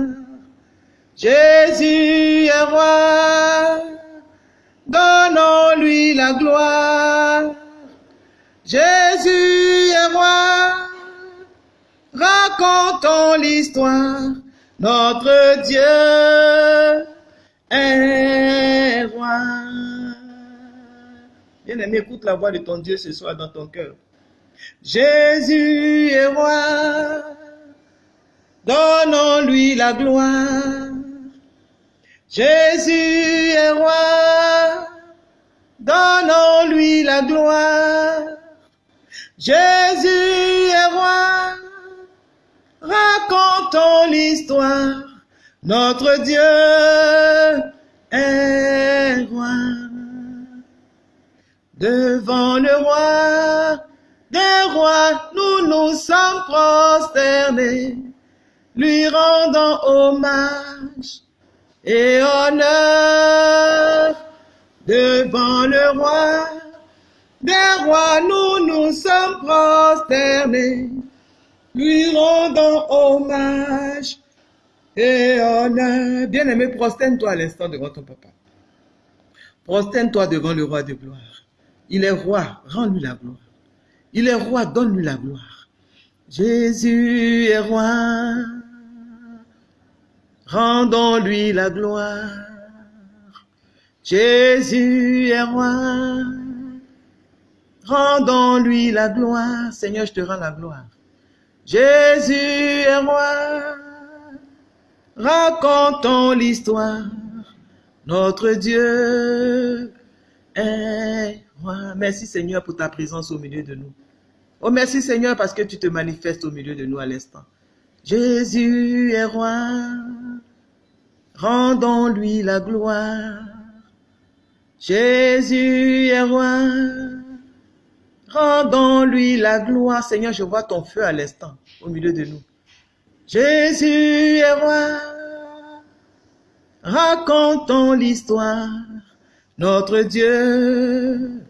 Jésus est roi. Donnons-lui la gloire. Jésus est roi. Racontons l'histoire. Notre Dieu est roi. Bien-aimé, écoute la voix de ton Dieu ce soir dans ton cœur. Jésus est roi. Donnons-lui la gloire. Jésus est roi. Donnons-lui la gloire. Jésus est roi. Racontons l'histoire. Notre Dieu est roi. Devant le roi des rois, nous nous sommes prosternés lui rendant hommage et honneur devant le roi. Des rois, nous nous sommes prosternés, lui rendant hommage et honneur. Bien-aimé, prosterne-toi à l'instant devant ton papa. Prosterne-toi devant le roi de gloire. Il est roi, rends-lui la gloire. Il est roi, donne-lui la gloire. Jésus est roi. Rendons-lui la gloire. Jésus est roi. Rendons-lui la gloire. Seigneur, je te rends la gloire. Jésus est roi. Racontons l'histoire. Notre Dieu est roi. Merci Seigneur pour ta présence au milieu de nous. Oh merci Seigneur parce que tu te manifestes au milieu de nous à l'instant. Jésus est roi, rendons-lui la gloire. Jésus est roi, rendons-lui la gloire. Seigneur, je vois ton feu à l'instant au milieu de nous. Jésus est roi, racontons l'histoire. Notre Dieu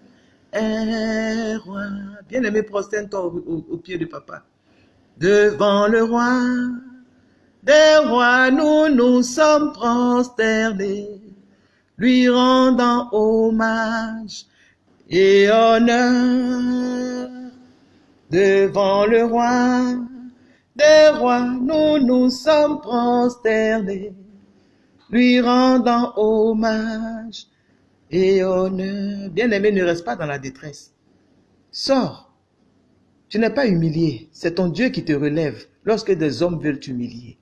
est roi. Bien-aimé, prosterne-toi au, au pied de papa devant le roi. Des rois, nous nous sommes prosternés, lui rendant hommage et honneur. Devant le roi, des rois, nous nous sommes prosternés, lui rendant hommage et honneur. Bien-aimé, ne reste pas dans la détresse. Sors tu n'es pas humilié, c'est ton Dieu qui te relève lorsque des hommes veulent t'humilier.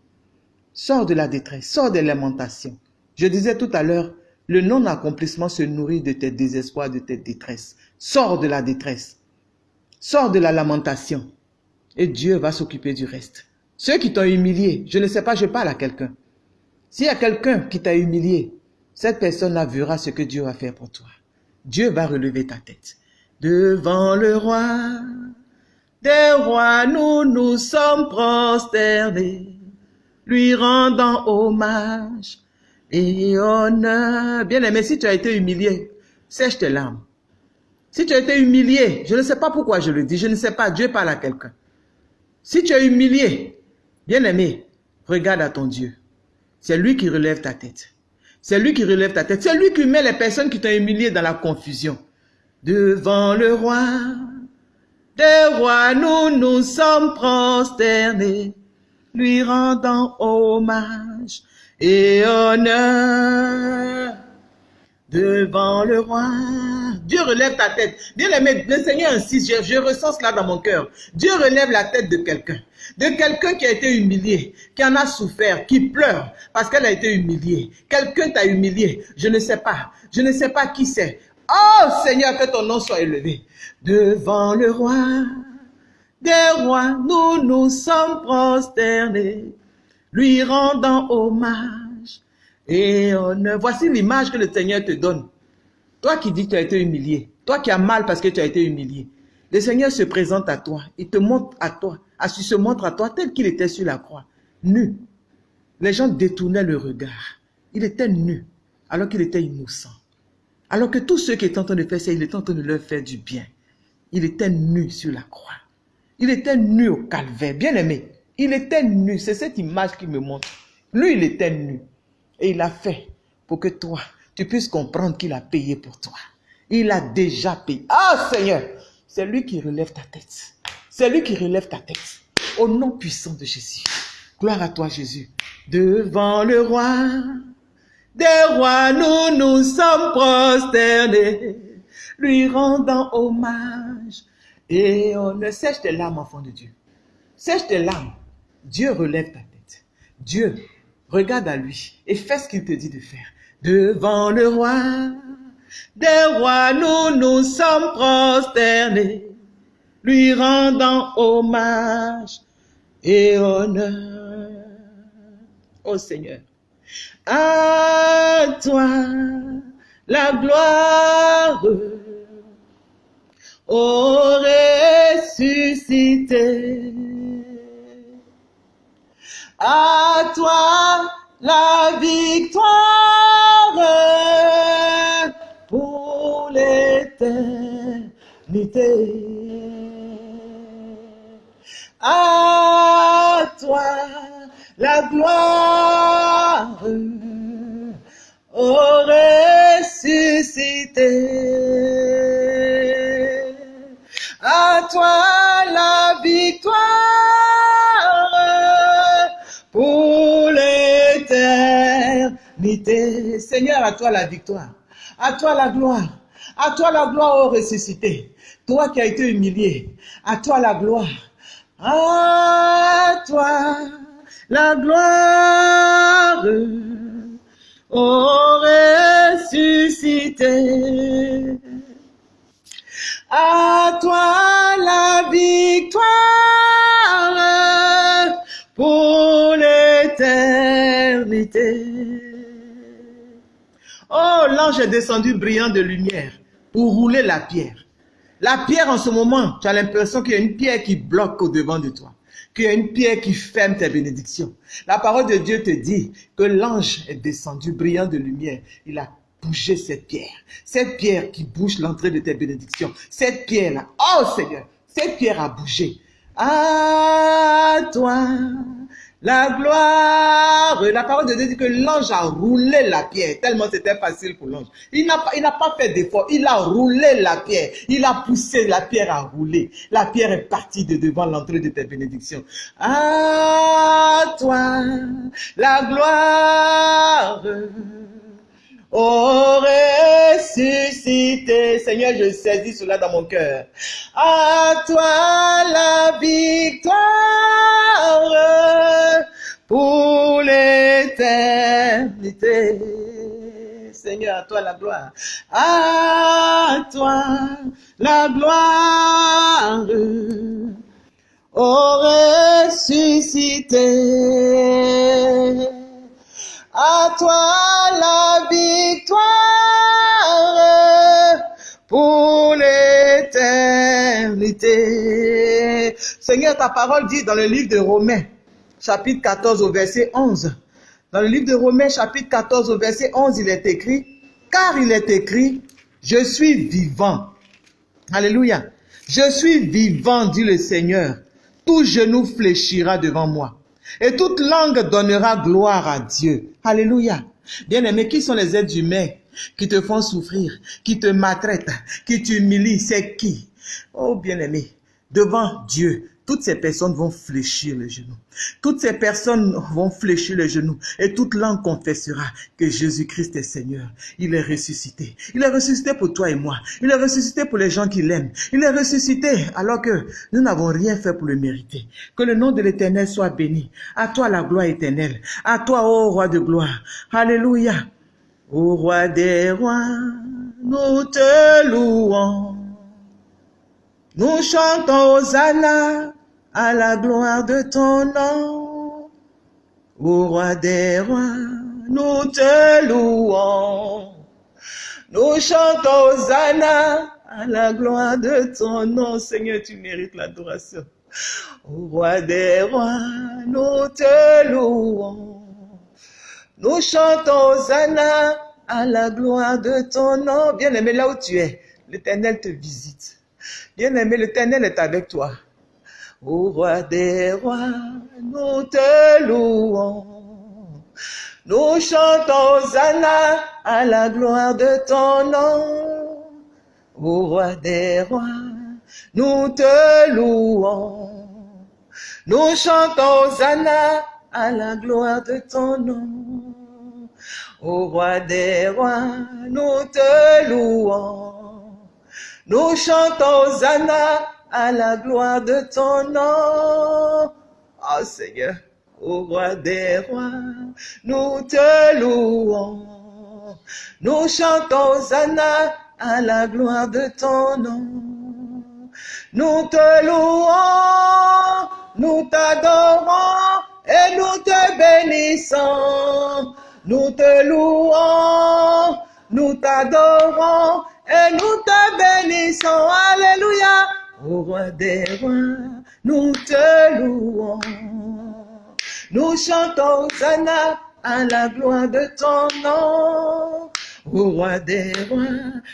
Sors de la détresse, sors des lamentations. Je disais tout à l'heure, le non-accomplissement se nourrit de tes désespoirs, de tes détresses. Sors de la détresse. Sors de la lamentation. Et Dieu va s'occuper du reste. Ceux qui t'ont humilié, je ne sais pas, je parle à quelqu'un. S'il y a quelqu'un qui t'a humilié, cette personne-là verra ce que Dieu va faire pour toi. Dieu va relever ta tête. Devant le roi, des rois, nous nous sommes prosternés, lui rendant hommage et honneur. Bien aimé, si tu as été humilié, sèche tes larmes. Si tu as été humilié, je ne sais pas pourquoi je le dis, je ne sais pas, Dieu parle à quelqu'un. Si tu es humilié, bien aimé, regarde à ton Dieu. C'est lui qui relève ta tête. C'est lui qui relève ta tête. C'est lui qui met les personnes qui t'ont humilié dans la confusion. Devant le roi, des rois, nous nous sommes prosternés, lui rendant hommage et honneur devant le roi. Dieu relève ta tête. Dieu le, le Seigneur insiste, je ressens cela dans mon cœur. Dieu relève la tête de quelqu'un. De quelqu'un qui a été humilié, qui en a souffert, qui pleure parce qu'elle a été humiliée. Quelqu'un t'a humilié. Je ne sais pas. Je ne sais pas qui c'est. Oh Seigneur, que ton nom soit élevé. Devant le roi des rois, nous nous sommes prosternés, lui rendant hommage et honneur. Voici l'image que le Seigneur te donne. Toi qui dis que tu as été humilié, toi qui as mal parce que tu as été humilié, le Seigneur se présente à toi, il te montre à toi, à se montre à toi tel qu'il était sur la croix, nu. Les gens détournaient le regard. Il était nu, alors qu'il était innocent. Alors que tous ceux qui étaient en train de faire ça, il était en train de leur faire du bien. Il était nu sur la croix. Il était nu au calvaire. Bien aimé, il était nu. C'est cette image qui me montre. Lui, il était nu. Et il a fait pour que toi, tu puisses comprendre qu'il a payé pour toi. Il a déjà payé. Ah Seigneur, c'est lui qui relève ta tête. C'est lui qui relève ta tête. Au nom puissant de Jésus. Gloire à toi Jésus. Devant le roi des rois, nous nous sommes prosternés, lui rendant hommage. Et on ne sèche tes larmes, enfant de Dieu. Sèche tes larmes. Dieu relève ta tête. Dieu, regarde à lui et fais ce qu'il te dit de faire. Devant le roi des rois, nous nous sommes prosternés, lui rendant hommage et honneur. Ô Seigneur, à toi la gloire au ressuscité. À toi la victoire pour l'éternité. À toi la gloire au ressuscité. À toi la victoire pour l'éternité. Seigneur, à toi la victoire. À toi la gloire. À toi la gloire au ressuscité. Toi qui as été humilié. À toi la gloire. À toi la gloire au ressuscité. À toi la victoire pour l'éternité. Oh, l'ange est descendu brillant de lumière pour rouler la pierre. La pierre en ce moment, tu as l'impression qu'il y a une pierre qui bloque au devant de toi qu'il y a une pierre qui ferme tes bénédictions. La parole de Dieu te dit que l'ange est descendu brillant de lumière. Il a bougé cette pierre. Cette pierre qui bouge l'entrée de tes bénédictions. Cette pierre-là, oh Seigneur, cette pierre a bougé. À toi, la gloire. La parole de Dieu dit que l'ange a roulé la pierre, tellement c'était facile pour l'ange. Il n'a pas, pas fait d'effort, il a roulé la pierre. Il a poussé la pierre à rouler. La pierre est partie de devant l'entrée de tes bénédictions. À toi, la gloire. Ressuscité, Seigneur, je saisis cela dans mon cœur. À toi la victoire pour l'éternité. Seigneur, à toi la gloire. À toi la gloire. Ressuscité. À toi la victoire pour l'éternité. Seigneur, ta parole dit dans le livre de Romains, chapitre 14 au verset 11. Dans le livre de Romains, chapitre 14 au verset 11, il est écrit, car il est écrit, je suis vivant. Alléluia. Je suis vivant, dit le Seigneur. Tout genou fléchira devant moi. Et toute langue donnera gloire à Dieu. Alléluia. Bien-aimé, qui sont les êtres humains qui te font souffrir, qui te maltraitent, qui t'humilient? C'est qui? Oh bien-aimé, devant Dieu, toutes ces personnes vont fléchir les genoux. Toutes ces personnes vont fléchir les genoux et toute langue confessera que Jésus-Christ est Seigneur. Il est ressuscité. Il est ressuscité pour toi et moi. Il est ressuscité pour les gens qui l'aiment. Il est ressuscité alors que nous n'avons rien fait pour le mériter. Que le nom de l'Éternel soit béni. À toi la gloire éternelle. À toi, ô roi de gloire. Alléluia. Ô roi des rois, nous te louons. Nous chantons Hosanna à la gloire de ton nom. Ô roi des rois, nous te louons. Nous chantons Hosanna à la gloire de ton nom. Seigneur, tu mérites l'adoration. Ô roi des rois, nous te louons. Nous chantons Hosanna à la gloire de ton nom. Bien-aimé, là où tu es, l'Éternel te visite. Bien-aimé, l'Éternel est avec toi. Ô roi des rois, nous te louons. Nous chantons Hosanna à la gloire de ton nom. Ô roi des rois, nous te louons. Nous chantons Hosanna à la gloire de ton nom. Ô roi des rois, nous te louons. Nous chantons Hosanna à la gloire de ton nom. Oh Seigneur, ô roi des rois, nous te louons. Nous chantons Hosanna à la gloire de ton nom. Nous te louons, nous t'adorons et nous te bénissons. Nous te louons, nous t'adorons et nous te bénissons. Alléluia. Au roi des rois, nous te louons. Nous chantons Hosanna à la gloire de ton nom. Au roi des rois,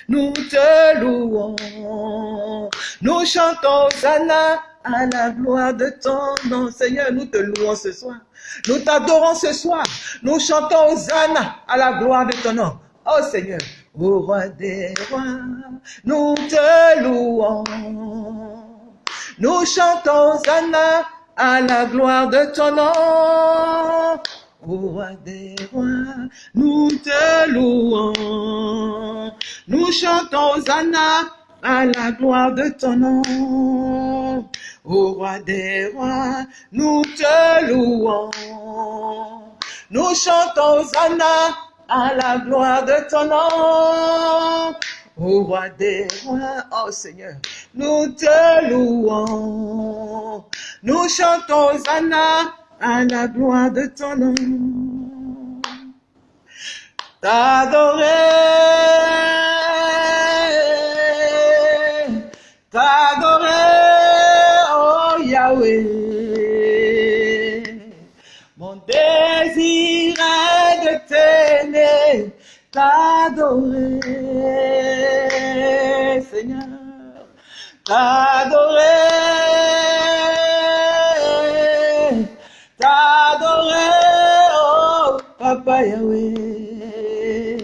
nous te louons. Nous chantons Hosanna à la gloire de ton nom. Seigneur, nous te louons ce soir. Nous t'adorons ce soir. Nous chantons Hosanna à la gloire de ton nom. Oh Seigneur, au roi des rois, nous te louons. Nous chantons Hosanna à la gloire de ton nom. Au roi des rois, nous te louons. Nous chantons Hosanna à la gloire de ton nom. Au roi des rois, nous te louons. Nous chantons Hosanna à la gloire de ton nom. Au roi des rois, oh Seigneur, nous te louons. Nous chantons Hosanna à la gloire de ton nom. T'adorer, t'adorer, Seigneur, t'adorer, t'adorer, oh Papa Yahweh.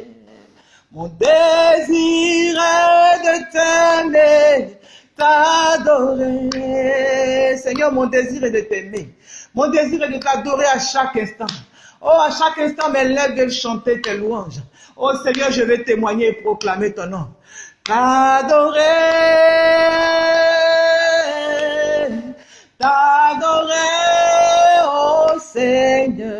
Mon désir est de t'aimer, t'adorer. Seigneur, mon désir est de t'aimer. Mon désir est de t'adorer à chaque instant. Oh, à chaque instant, mes lèvres veulent chanter tes louanges. Oh Seigneur, je vais témoigner et proclamer ton nom. T'adorer, t'adorer, oh Seigneur.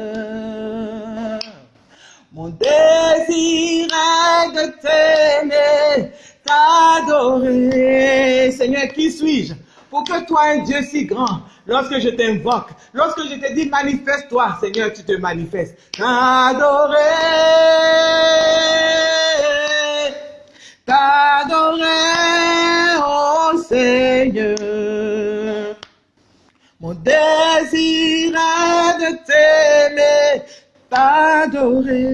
Mon désir est de t'aimer, t'adorer. Seigneur, qui suis-je pour que toi, un Dieu si grand, lorsque je t'invoque, lorsque je te dis manifeste-toi, Seigneur, tu te manifestes. T'adorer, t'adorer.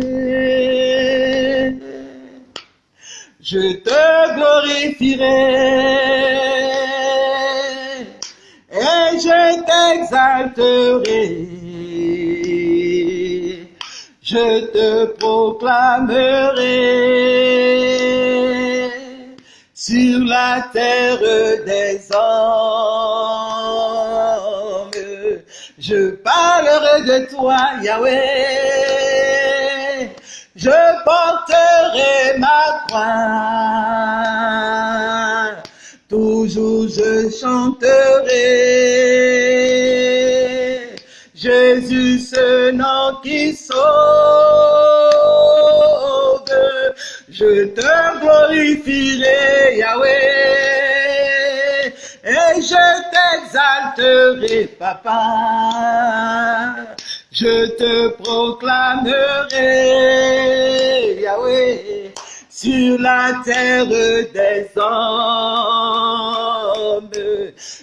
Je te glorifierai et je t'exalterai. je te proclamerai sur la terre des hommes. Je parlerai de toi, Yahweh. Je porterai ma croix. Toujours je chanterai. Jésus, ce nom qui sauve. Je te glorifierai, Yahweh, et je t'exalterai, Papa. Je te proclamerai, Yahweh, sur la terre des hommes.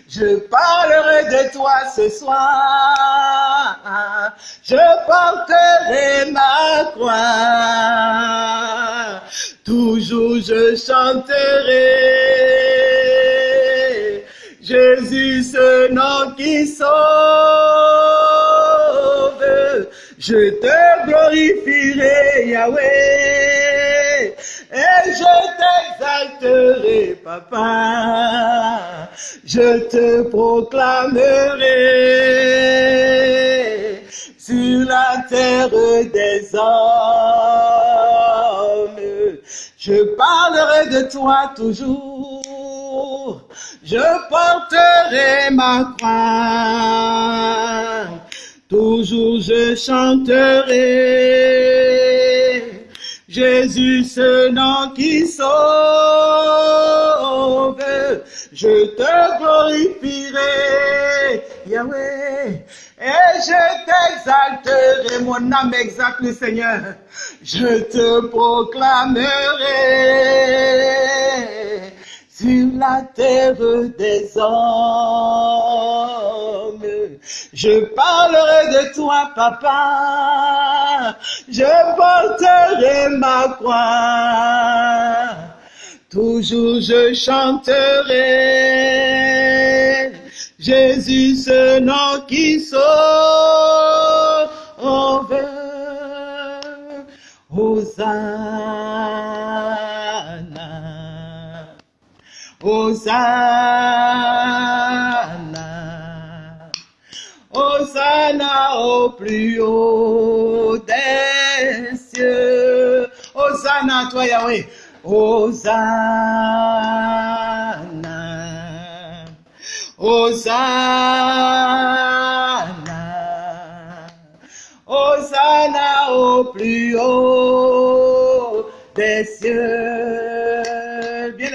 Je parlerai de toi ce soir. Je porterai ma croix. Toujours je chanterai. Jésus, ce nom qui sauve. Je te glorifierai, Yahweh. Et je t'exalterai, Papa. Je te proclamerai sur la terre des hommes. Je parlerai de toi toujours. Je porterai ma croix. Toujours je chanterai. Jésus, ce nom qui sauve, je te glorifierai, Yahweh, et je t'exalterai, mon âme exalte le Seigneur, je te proclamerai sur la terre des hommes. Je parlerai de toi, papa. Je porterai ma croix. Toujours je chanterai. Jésus, ce nom qui sauve. Hosanna. Hosanna. Hosanna au plus haut des cieux. Hosanna toi, Yahweh. Hosanna. Hosanna. Hosanna au plus haut des cieux.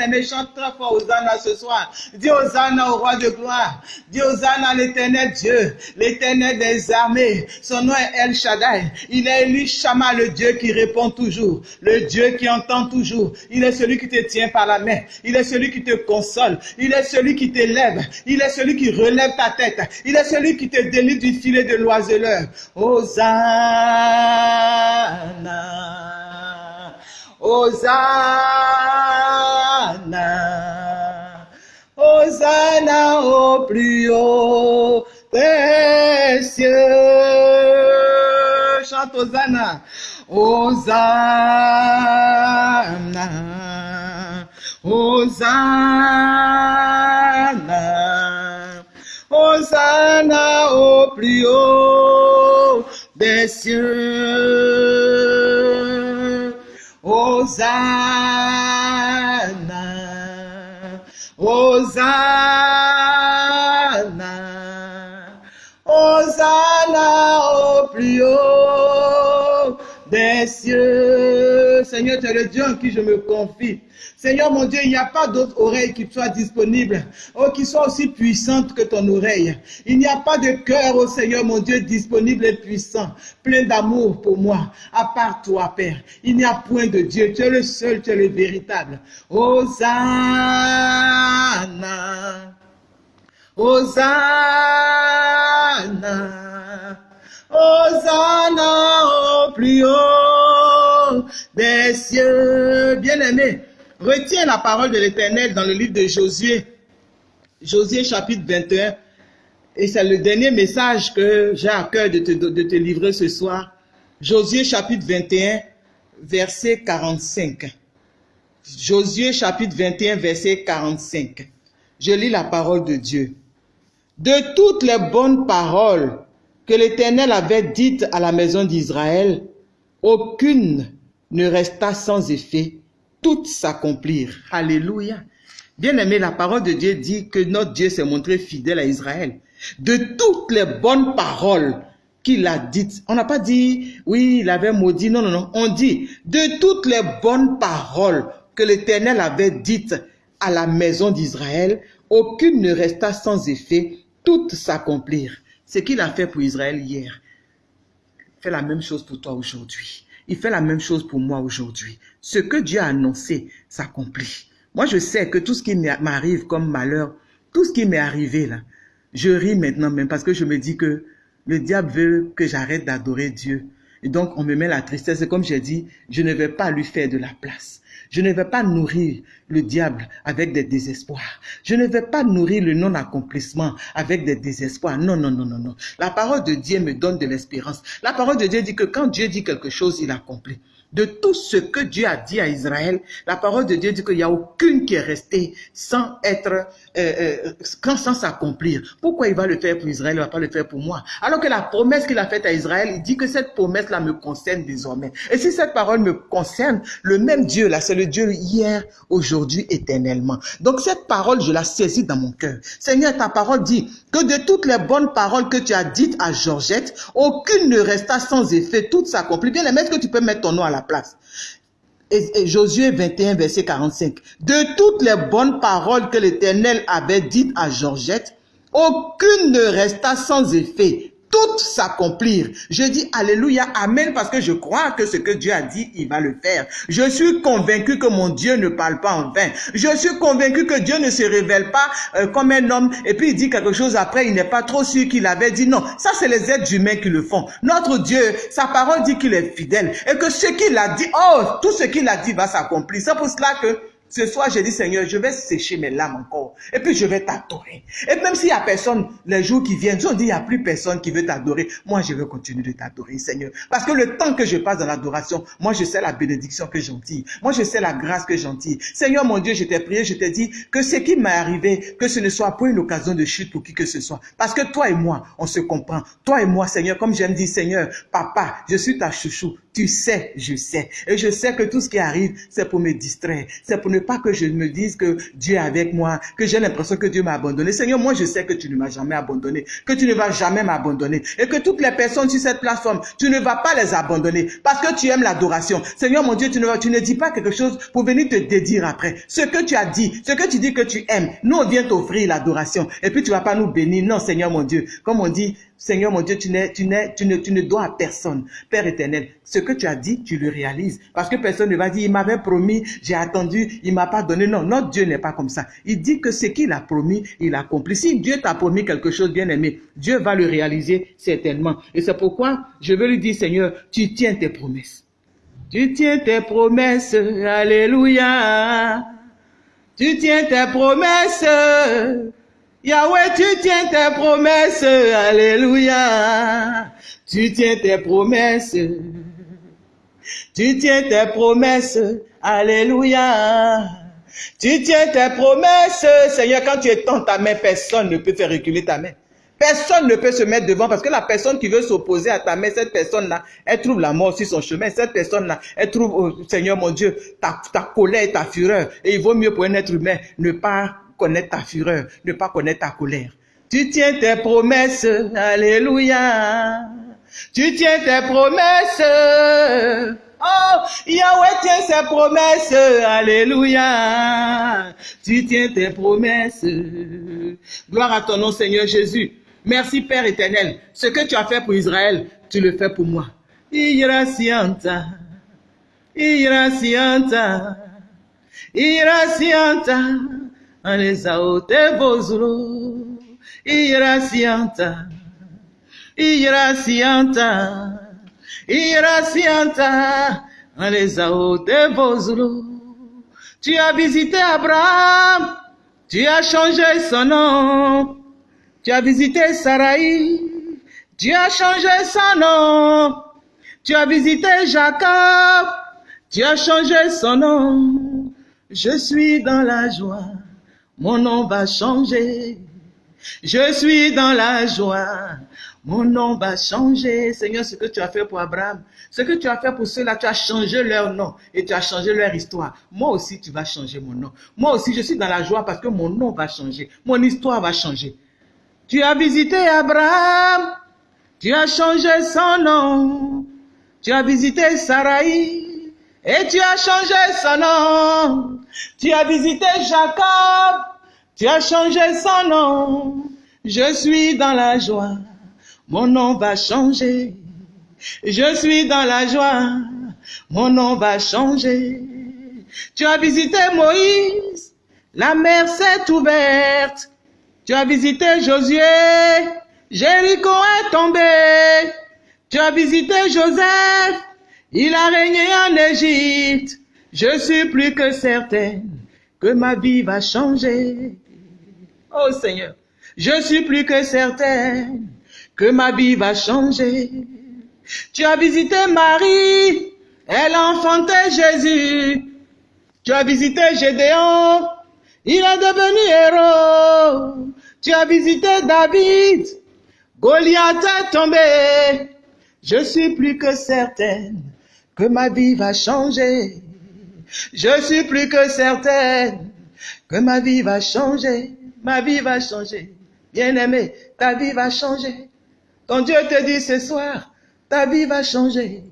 Bien-aimé, chante très fort Hosanna ce soir. Dis Hosanna au roi de gloire. Dis Hosanna à l'éternel Dieu, l'éternel des armées. Son nom est El Shaddai. Il est élu Shama, le Dieu qui répond toujours, le Dieu qui entend toujours. Il est celui qui te tient par la main. Il est celui qui te console. Il est celui qui t'élève. Il est celui qui relève ta tête. Il est celui qui te délivre du filet de l'oiseleur. Hosanna. Hosanna. Hosanna au plus haut des cieux. Chante Hosanna. Hosanna. Hosanna. Hosanna au plus haut des cieux. Seigneur, tu es le Dieu en qui je me confie. Seigneur mon Dieu, il n'y a pas d'autre oreille qui soit disponible, oh, qui soit aussi puissante que ton oreille. Il n'y a pas de cœur, oh Seigneur mon Dieu, disponible et puissant, plein d'amour pour moi, à part toi, Père. Il n'y a point de Dieu, tu es le seul, tu es le véritable. Hosanna. Hosanna. Hosanna au plus haut des cieux. Bien-aimé, retiens la parole de l'Éternel dans le livre de Josué. Josué chapitre 21. Et c'est le dernier message que j'ai à cœur de te, de te livrer ce soir. Josué chapitre 21, verset 45. Josué chapitre 21, verset 45. Je lis la parole de Dieu. De toutes les bonnes paroles que l'Éternel avait dites à la maison d'Israël, aucune ne resta sans effet, toutes s'accomplirent. Alléluia. Bien aimé, la parole de Dieu dit que notre Dieu s'est montré fidèle à Israël. De toutes les bonnes paroles qu'il a dites, on n'a pas dit, oui, il avait maudit, non, non, non, on dit, de toutes les bonnes paroles que l'Éternel avait dites à la maison d'Israël, aucune ne resta sans effet, toutes s'accomplirent. Ce qu'il a fait pour Israël hier, fait la même chose pour toi aujourd'hui. Il fait la même chose pour moi aujourd'hui. Ce que Dieu a annoncé s'accomplit. Moi, je sais que tout ce qui m'arrive comme malheur, tout ce qui m'est arrivé là, je ris maintenant même parce que je me dis que le diable veut que j'arrête d'adorer Dieu. Et donc, on me met la tristesse. Et comme j'ai dit, je ne vais pas lui faire de la place. Je ne vais pas nourrir le diable avec des désespoirs. Je ne vais pas nourrir le non-accomplissement avec des désespoirs. Non, non, non, non, non. La parole de Dieu me donne de l'espérance. La parole de Dieu dit que quand Dieu dit quelque chose, il accomplit de tout ce que Dieu a dit à Israël, la parole de Dieu dit qu'il n'y a aucune qui est restée sans être, euh, euh, sans s'accomplir. Pourquoi il va le faire pour Israël, il ne va pas le faire pour moi? Alors que la promesse qu'il a faite à Israël, il dit que cette promesse-là me concerne désormais. Et si cette parole me concerne, le même Dieu là, c'est le Dieu hier, aujourd'hui, éternellement. Donc cette parole, je la saisis dans mon cœur. Seigneur, ta parole dit que de toutes les bonnes paroles que tu as dites à Georgette, aucune ne resta sans effet, toutes s'accomplissent. Bien, est-ce que tu peux mettre ton nom à la place. Et, Josué 21, verset 45. De toutes les bonnes paroles que l'Éternel avait dites à Georgette, aucune ne resta sans effet toutes s'accomplir. Je dis Alléluia, Amen, parce que je crois que ce que Dieu a dit, il va le faire. Je suis convaincu que mon Dieu ne parle pas en vain. Je suis convaincu que Dieu ne se révèle pas euh, comme un homme et puis il dit quelque chose après, il n'est pas trop sûr qu'il avait dit non. Ça, c'est les êtres humains qui le font. Notre Dieu, sa parole dit qu'il est fidèle et que ce qu'il a dit, oh, tout ce qu'il a dit va s'accomplir. C'est pour cela que ce soir, j'ai dit, Seigneur, je vais sécher mes larmes encore. Et puis, je vais t'adorer. Et même s'il n'y a personne, les jours qui viennent, on dit, il n'y a plus personne qui veut t'adorer. Moi, je vais continuer de t'adorer, Seigneur. Parce que le temps que je passe dans l'adoration, moi, je sais la bénédiction que j'en tire. Moi, je sais la grâce que j'en tire. Seigneur, mon Dieu, je t'ai prié, je t'ai dit que ce qui m'est arrivé, que ce ne soit pas une occasion de chute pour qui que ce soit. Parce que toi et moi, on se comprend. Toi et moi, Seigneur, comme j'aime dire, Seigneur, papa, je suis ta chouchou. Tu sais, je sais. Et je sais que tout ce qui arrive, c'est pour me distraire. C'est pour ne pas que je me dise que Dieu est avec moi, que j'ai l'impression que Dieu m'a abandonné. Seigneur, moi je sais que tu ne m'as jamais abandonné, que tu ne vas jamais m'abandonner. Et que toutes les personnes sur cette plateforme, tu ne vas pas les abandonner parce que tu aimes l'adoration. Seigneur, mon Dieu, tu ne, dis pas quelque chose pour venir te dédire après. Ce que tu as dit, ce que tu dis que tu aimes, nous on vient t'offrir l'adoration. Et puis tu vas pas nous bénir. Non, Seigneur, mon Dieu. Comme on dit, Seigneur mon Dieu, tu, tu, tu, ne, tu ne dois à personne. Père éternel, ce que tu as dit, tu le réalises. Parce que personne ne va dire, il m'avait promis, j'ai attendu, il m'a pas donné. Non, notre Dieu n'est pas comme ça. Il dit que ce qu'il a promis, il accomplit. Si Dieu t'a promis quelque chose, bien aimé, Dieu va le réaliser certainement. Et c'est pourquoi je veux lui dire, Seigneur, tu tiens tes promesses. Tu tiens tes promesses, alléluia. Tu tiens tes promesses. Yahweh, tu tiens tes promesses, alléluia. Tu tiens tes promesses. Tu tiens tes promesses, alléluia. Tu tiens tes promesses, Seigneur, quand tu étends ta main, personne ne peut faire reculer ta main. Personne ne peut se mettre devant parce que la personne qui veut s'opposer à ta main, cette personne-là, elle trouve la mort sur son chemin. Cette personne-là, elle trouve, oh, Seigneur mon Dieu, ta, ta colère, ta fureur. Et il vaut mieux pour un être humain ne pas connaître ta fureur, ne pas connaître ta colère. Tu tiens tes promesses, alléluia. Tu tiens tes promesses. Oh, Yahweh tient ses promesses, alléluia. Tu tiens tes promesses. Gloire à ton nom, Seigneur Jésus. Merci, Père éternel. Ce que tu as fait pour Israël, tu le fais pour moi. Iracianta, iracianta, iracianta. Alesaote vozulo, iracianta, iracianta, iracianta, alesaote vozulo. Tu as visité Abraham, tu as changé son nom. Tu as visité Sarai, tu as changé son nom. Tu as visité Jacob, tu as changé son nom. Je suis dans la joie, mon nom va changer. Je suis dans la joie, mon nom va changer. Seigneur, ce que tu as fait pour Abraham, ce que tu as fait pour ceux-là, tu as changé leur nom et tu as changé leur histoire. Moi aussi, tu vas changer mon nom. Moi aussi, je suis dans la joie parce que mon nom va changer. Mon histoire va changer. Tu as visité Abraham, tu as changé son nom. Tu as visité Sarai et tu as changé son nom. Tu as visité Jacob, tu as changé son nom. Je suis dans la joie mon nom va changer. Je suis dans la joie, mon nom va changer. Tu as visité Moïse, la mer s'est ouverte. Tu as visité Josué, Jéricho est tombé. Tu as visité Joseph, il a régné en Égypte. Je suis plus que certaine que ma vie va changer. Oh Seigneur, je suis plus que certaine que ma vie va changer. Tu as visité Marie, elle a enfanté Jésus. Tu as visité Gédéon, il est devenu héros. Tu as visité David, Goliath est tombé. Je suis plus que certaine que ma vie va changer. Je suis plus que certaine que ma vie va changer. Ma vie va changer. Bien-aimé, ta vie va changer. Quand Dieu te dit ce soir, ta vie va changer.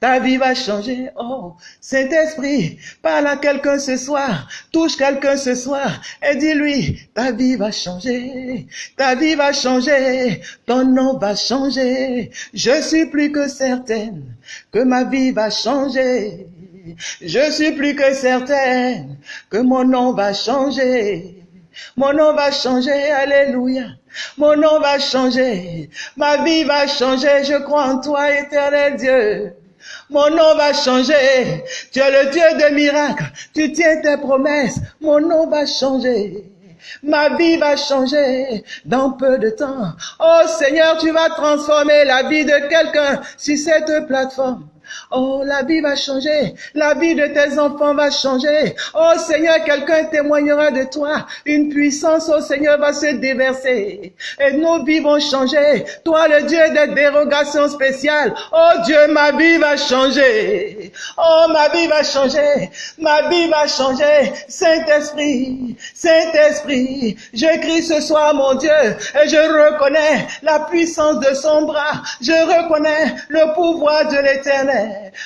Ta vie va changer. Oh, Saint-Esprit, parle à quelqu'un ce soir. Touche quelqu'un ce soir et dis-lui, ta vie va changer. Ta vie va changer. Ton nom va changer. Je suis plus que certaine que ma vie va changer. Je suis plus que certaine que mon nom va changer. Mon nom va changer. Alléluia. Mon nom va changer. Ma vie va changer. Je crois en toi, éternel Dieu. Mon nom va changer. Tu es le Dieu de miracles. Tu tiens tes promesses. Mon nom va changer. Ma vie va changer dans peu de temps. Oh Seigneur, tu vas transformer la vie de quelqu'un sur cette plateforme. Oh, la vie va changer. La vie de tes enfants va changer. Oh Seigneur, quelqu'un témoignera de toi. Une puissance, oh Seigneur, va se déverser. Et nos vies vont changer. Toi, le Dieu des dérogations spéciales. Oh Dieu, ma vie va changer. Oh, ma vie va changer. Ma vie va changer. Saint-Esprit, Saint-Esprit, je crie ce soir, mon Dieu, et je reconnais la puissance de son bras. Je reconnais le pouvoir de l'éternel.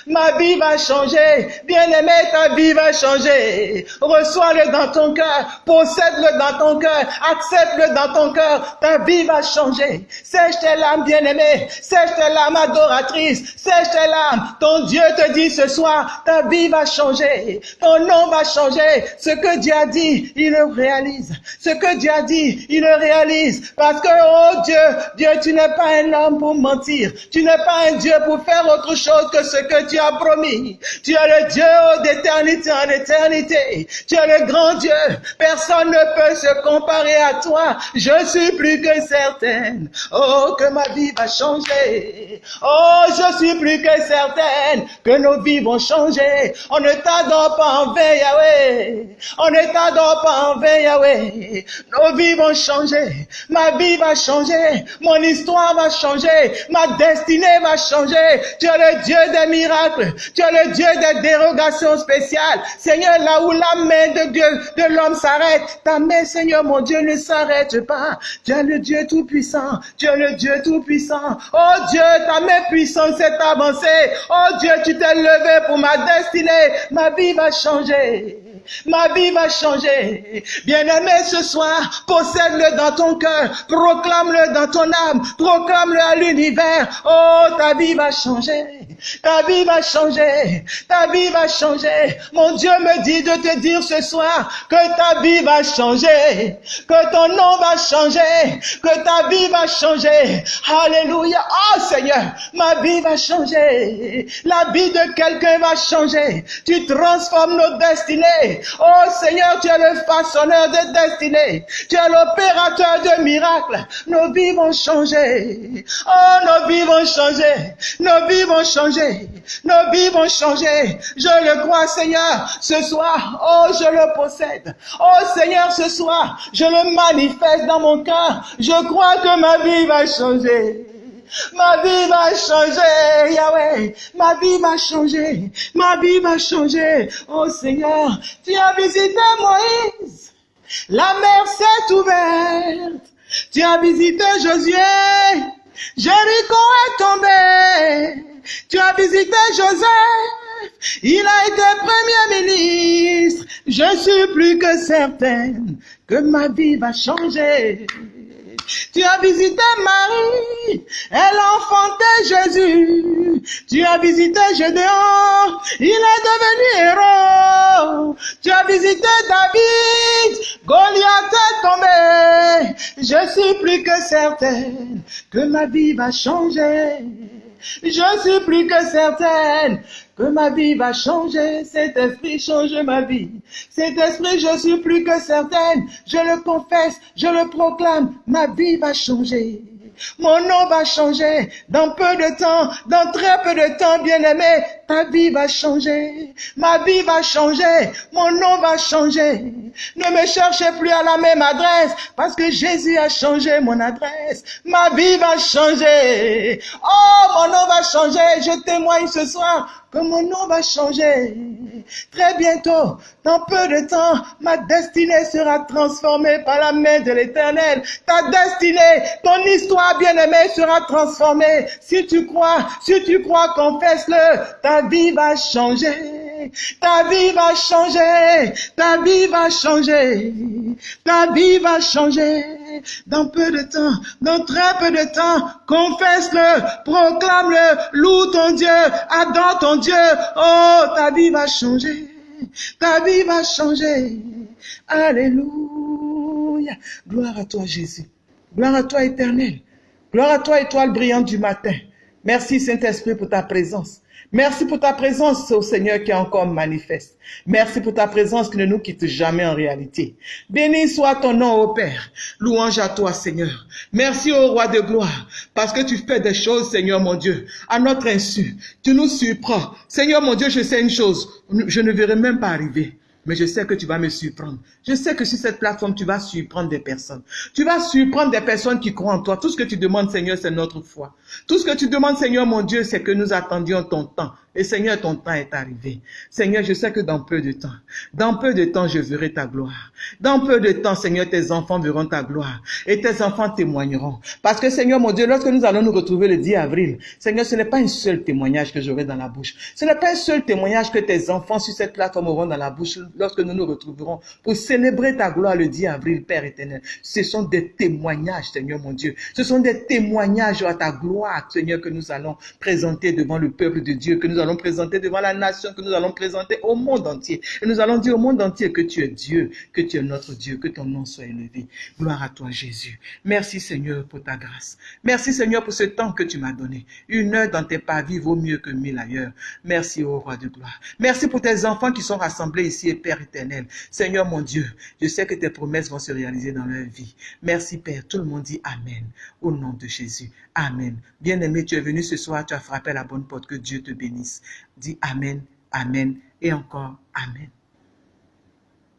Ma vie va changer. Bien-aimé, ta vie va changer. Reçois-le dans ton cœur. Possède-le dans ton cœur. Accepte-le dans ton cœur. Ta vie va changer. Sèche tes larmes, bien-aimé. Sèche tes larmes adoratrices. Sèche tes larmes. Ton Dieu te dit ce soir, ta vie va changer. Ton nom va changer. Ce que Dieu a dit, il le réalise. Ce que Dieu a dit, il le réalise. Parce que, oh Dieu, Dieu, tu n'es pas un homme pour mentir. Tu n'es pas un Dieu pour faire autre chose que ce que tu as promis. Tu es le Dieu d'éternité en éternité. Tu es le grand Dieu. Personne ne peut se comparer à toi. Je suis plus que certaine. Oh, que ma vie va changer. Oh, je suis plus que certaine que nos vies vont changer. On ne t'adore pas en vain, Yahweh. On ne t'adore pas en vain, Yahweh. Nos vies vont changer. Ma vie va changer. Mon histoire va changer. Ma destinée va changer. Tu es le Dieu des miracles. Tu es le Dieu des dérogations spéciales. Seigneur, là où la main de Dieu, de l'homme s'arrête, ta main, Seigneur, mon Dieu, ne s'arrête pas. Tu es le Dieu tout-puissant. Tu es le Dieu tout-puissant. Oh Dieu, ta main puissante s'est avancée. Oh Dieu, tu t'es levé pour ma destinée. Ma vie va changer. Ma vie va changer. Bien-aimé, ce soir, possède-le dans ton cœur. Proclame-le dans ton âme. Proclame-le à l'univers. Oh, ta vie va changer. Ta vie va changer. Ta vie va changer. Mon Dieu me dit de te dire ce soir que ta vie va changer. Que ton nom va changer. Que ta vie va changer. Alléluia. Oh Seigneur, ma vie va changer. La vie de quelqu'un va changer. Tu transformes nos destinées. Oh Seigneur, tu es le façonneur de destinées. Tu es l'opérateur de miracles. Nos vies vont changer. Oh, nos vies vont changer. Nos vies vont changer. Nos vies vont changer. Je le crois, Seigneur. Ce soir, oh, je le possède. Oh Seigneur, ce soir, je le manifeste dans mon cœur. Je crois que ma vie va changer. Ma vie va changer, Yahweh. Ma vie va changer. Ma vie va changer. Oh Seigneur, tu as visité Moïse. La mer s'est ouverte. Tu as visité Josué. Jéricho est tombé. Tu as visité Joseph. Il a été premier ministre. Je suis plus que certaine que ma vie va changer. Tu as visité Marie, elle a enfanté Jésus. Tu as visité Gédéon, il est devenu héros. Tu as visité David, Goliath est tombé. Je suis plus que certaine que ma vie va changer. Je suis plus que certaine que ma vie va changer. Cet esprit change ma vie. Cet esprit, je suis plus que certaine. Je le confesse, je le proclame. Ma vie va changer. Mon nom va changer dans peu de temps, dans très peu de temps, bien-aimé. Ta vie va changer. Ma vie va changer. Mon nom va changer. Ne me cherchez plus à la même adresse parce que Jésus a changé mon adresse. Ma vie va changer. Oh, mon nom va changer. Je témoigne ce soir que mon nom va changer. Très bientôt, dans peu de temps, ma destinée sera transformée par la main de l'éternel. Ta destinée, ton histoire bien-aimée sera transformée. Si tu crois, si tu crois, confesse-le, vie va changer. Ta vie va changer, ta vie va changer, ta vie va changer. Dans peu de temps, dans très peu de temps, confesse-le, proclame-le, loue ton Dieu, adore ton Dieu. Oh, ta vie va changer, ta vie va changer. Alléluia. Gloire à toi, Jésus. Gloire à toi, éternel. Gloire à toi, étoile brillante du matin. Merci, Saint-Esprit, pour ta présence. Merci pour ta présence, au Seigneur, qui est encore manifeste. Merci pour ta présence qui ne nous quitte jamais en réalité. Béni soit ton nom, ô Père. Louange à toi, Seigneur. Merci au Roi de gloire, parce que tu fais des choses, Seigneur mon Dieu, à notre insu. Tu nous surprends. Seigneur mon Dieu, je sais une chose, je ne verrai même pas arriver. Mais je sais que tu vas me surprendre. Je sais que sur cette plateforme, tu vas surprendre des personnes. Tu vas surprendre des personnes qui croient en toi. Tout ce que tu demandes, Seigneur, c'est notre foi. Tout ce que tu demandes, Seigneur, mon Dieu, c'est que nous attendions ton temps. Et Seigneur, ton temps est arrivé. Seigneur, je sais que dans peu de temps, dans peu de temps, je verrai ta gloire. Dans peu de temps, Seigneur, tes enfants verront ta gloire. Et tes enfants témoigneront. Parce que, Seigneur, mon Dieu, lorsque nous allons nous retrouver le 10 avril, Seigneur, ce n'est pas un seul témoignage que j'aurai dans la bouche. Ce n'est pas un seul témoignage que tes enfants sur cette plateforme auront dans la bouche lorsque nous nous retrouverons pour célébrer ta gloire le 10 avril, Père éternel. Ce sont des témoignages, Seigneur, mon Dieu. Ce sont des témoignages à ta gloire, Seigneur, que nous allons présenter devant le peuple de Dieu, allons présenter devant la nation, que nous allons présenter au monde entier. Et nous allons dire au monde entier que tu es Dieu, que tu es notre Dieu, que ton nom soit élevé. Gloire à toi, Jésus. Merci, Seigneur, pour ta grâce. Merci, Seigneur, pour ce temps que tu m'as donné. Une heure dans tes pavis vaut mieux que mille ailleurs. Merci, ô roi de gloire. Merci pour tes enfants qui sont rassemblés ici, Père éternel. Seigneur, mon Dieu, je sais que tes promesses vont se réaliser dans leur vie. Merci, Père. Tout le monde dit Amen. Au nom de Jésus. Amen. Bien-aimé, tu es venu ce soir, tu as frappé la bonne porte. Que Dieu te bénisse. Dis Amen, Amen et encore Amen.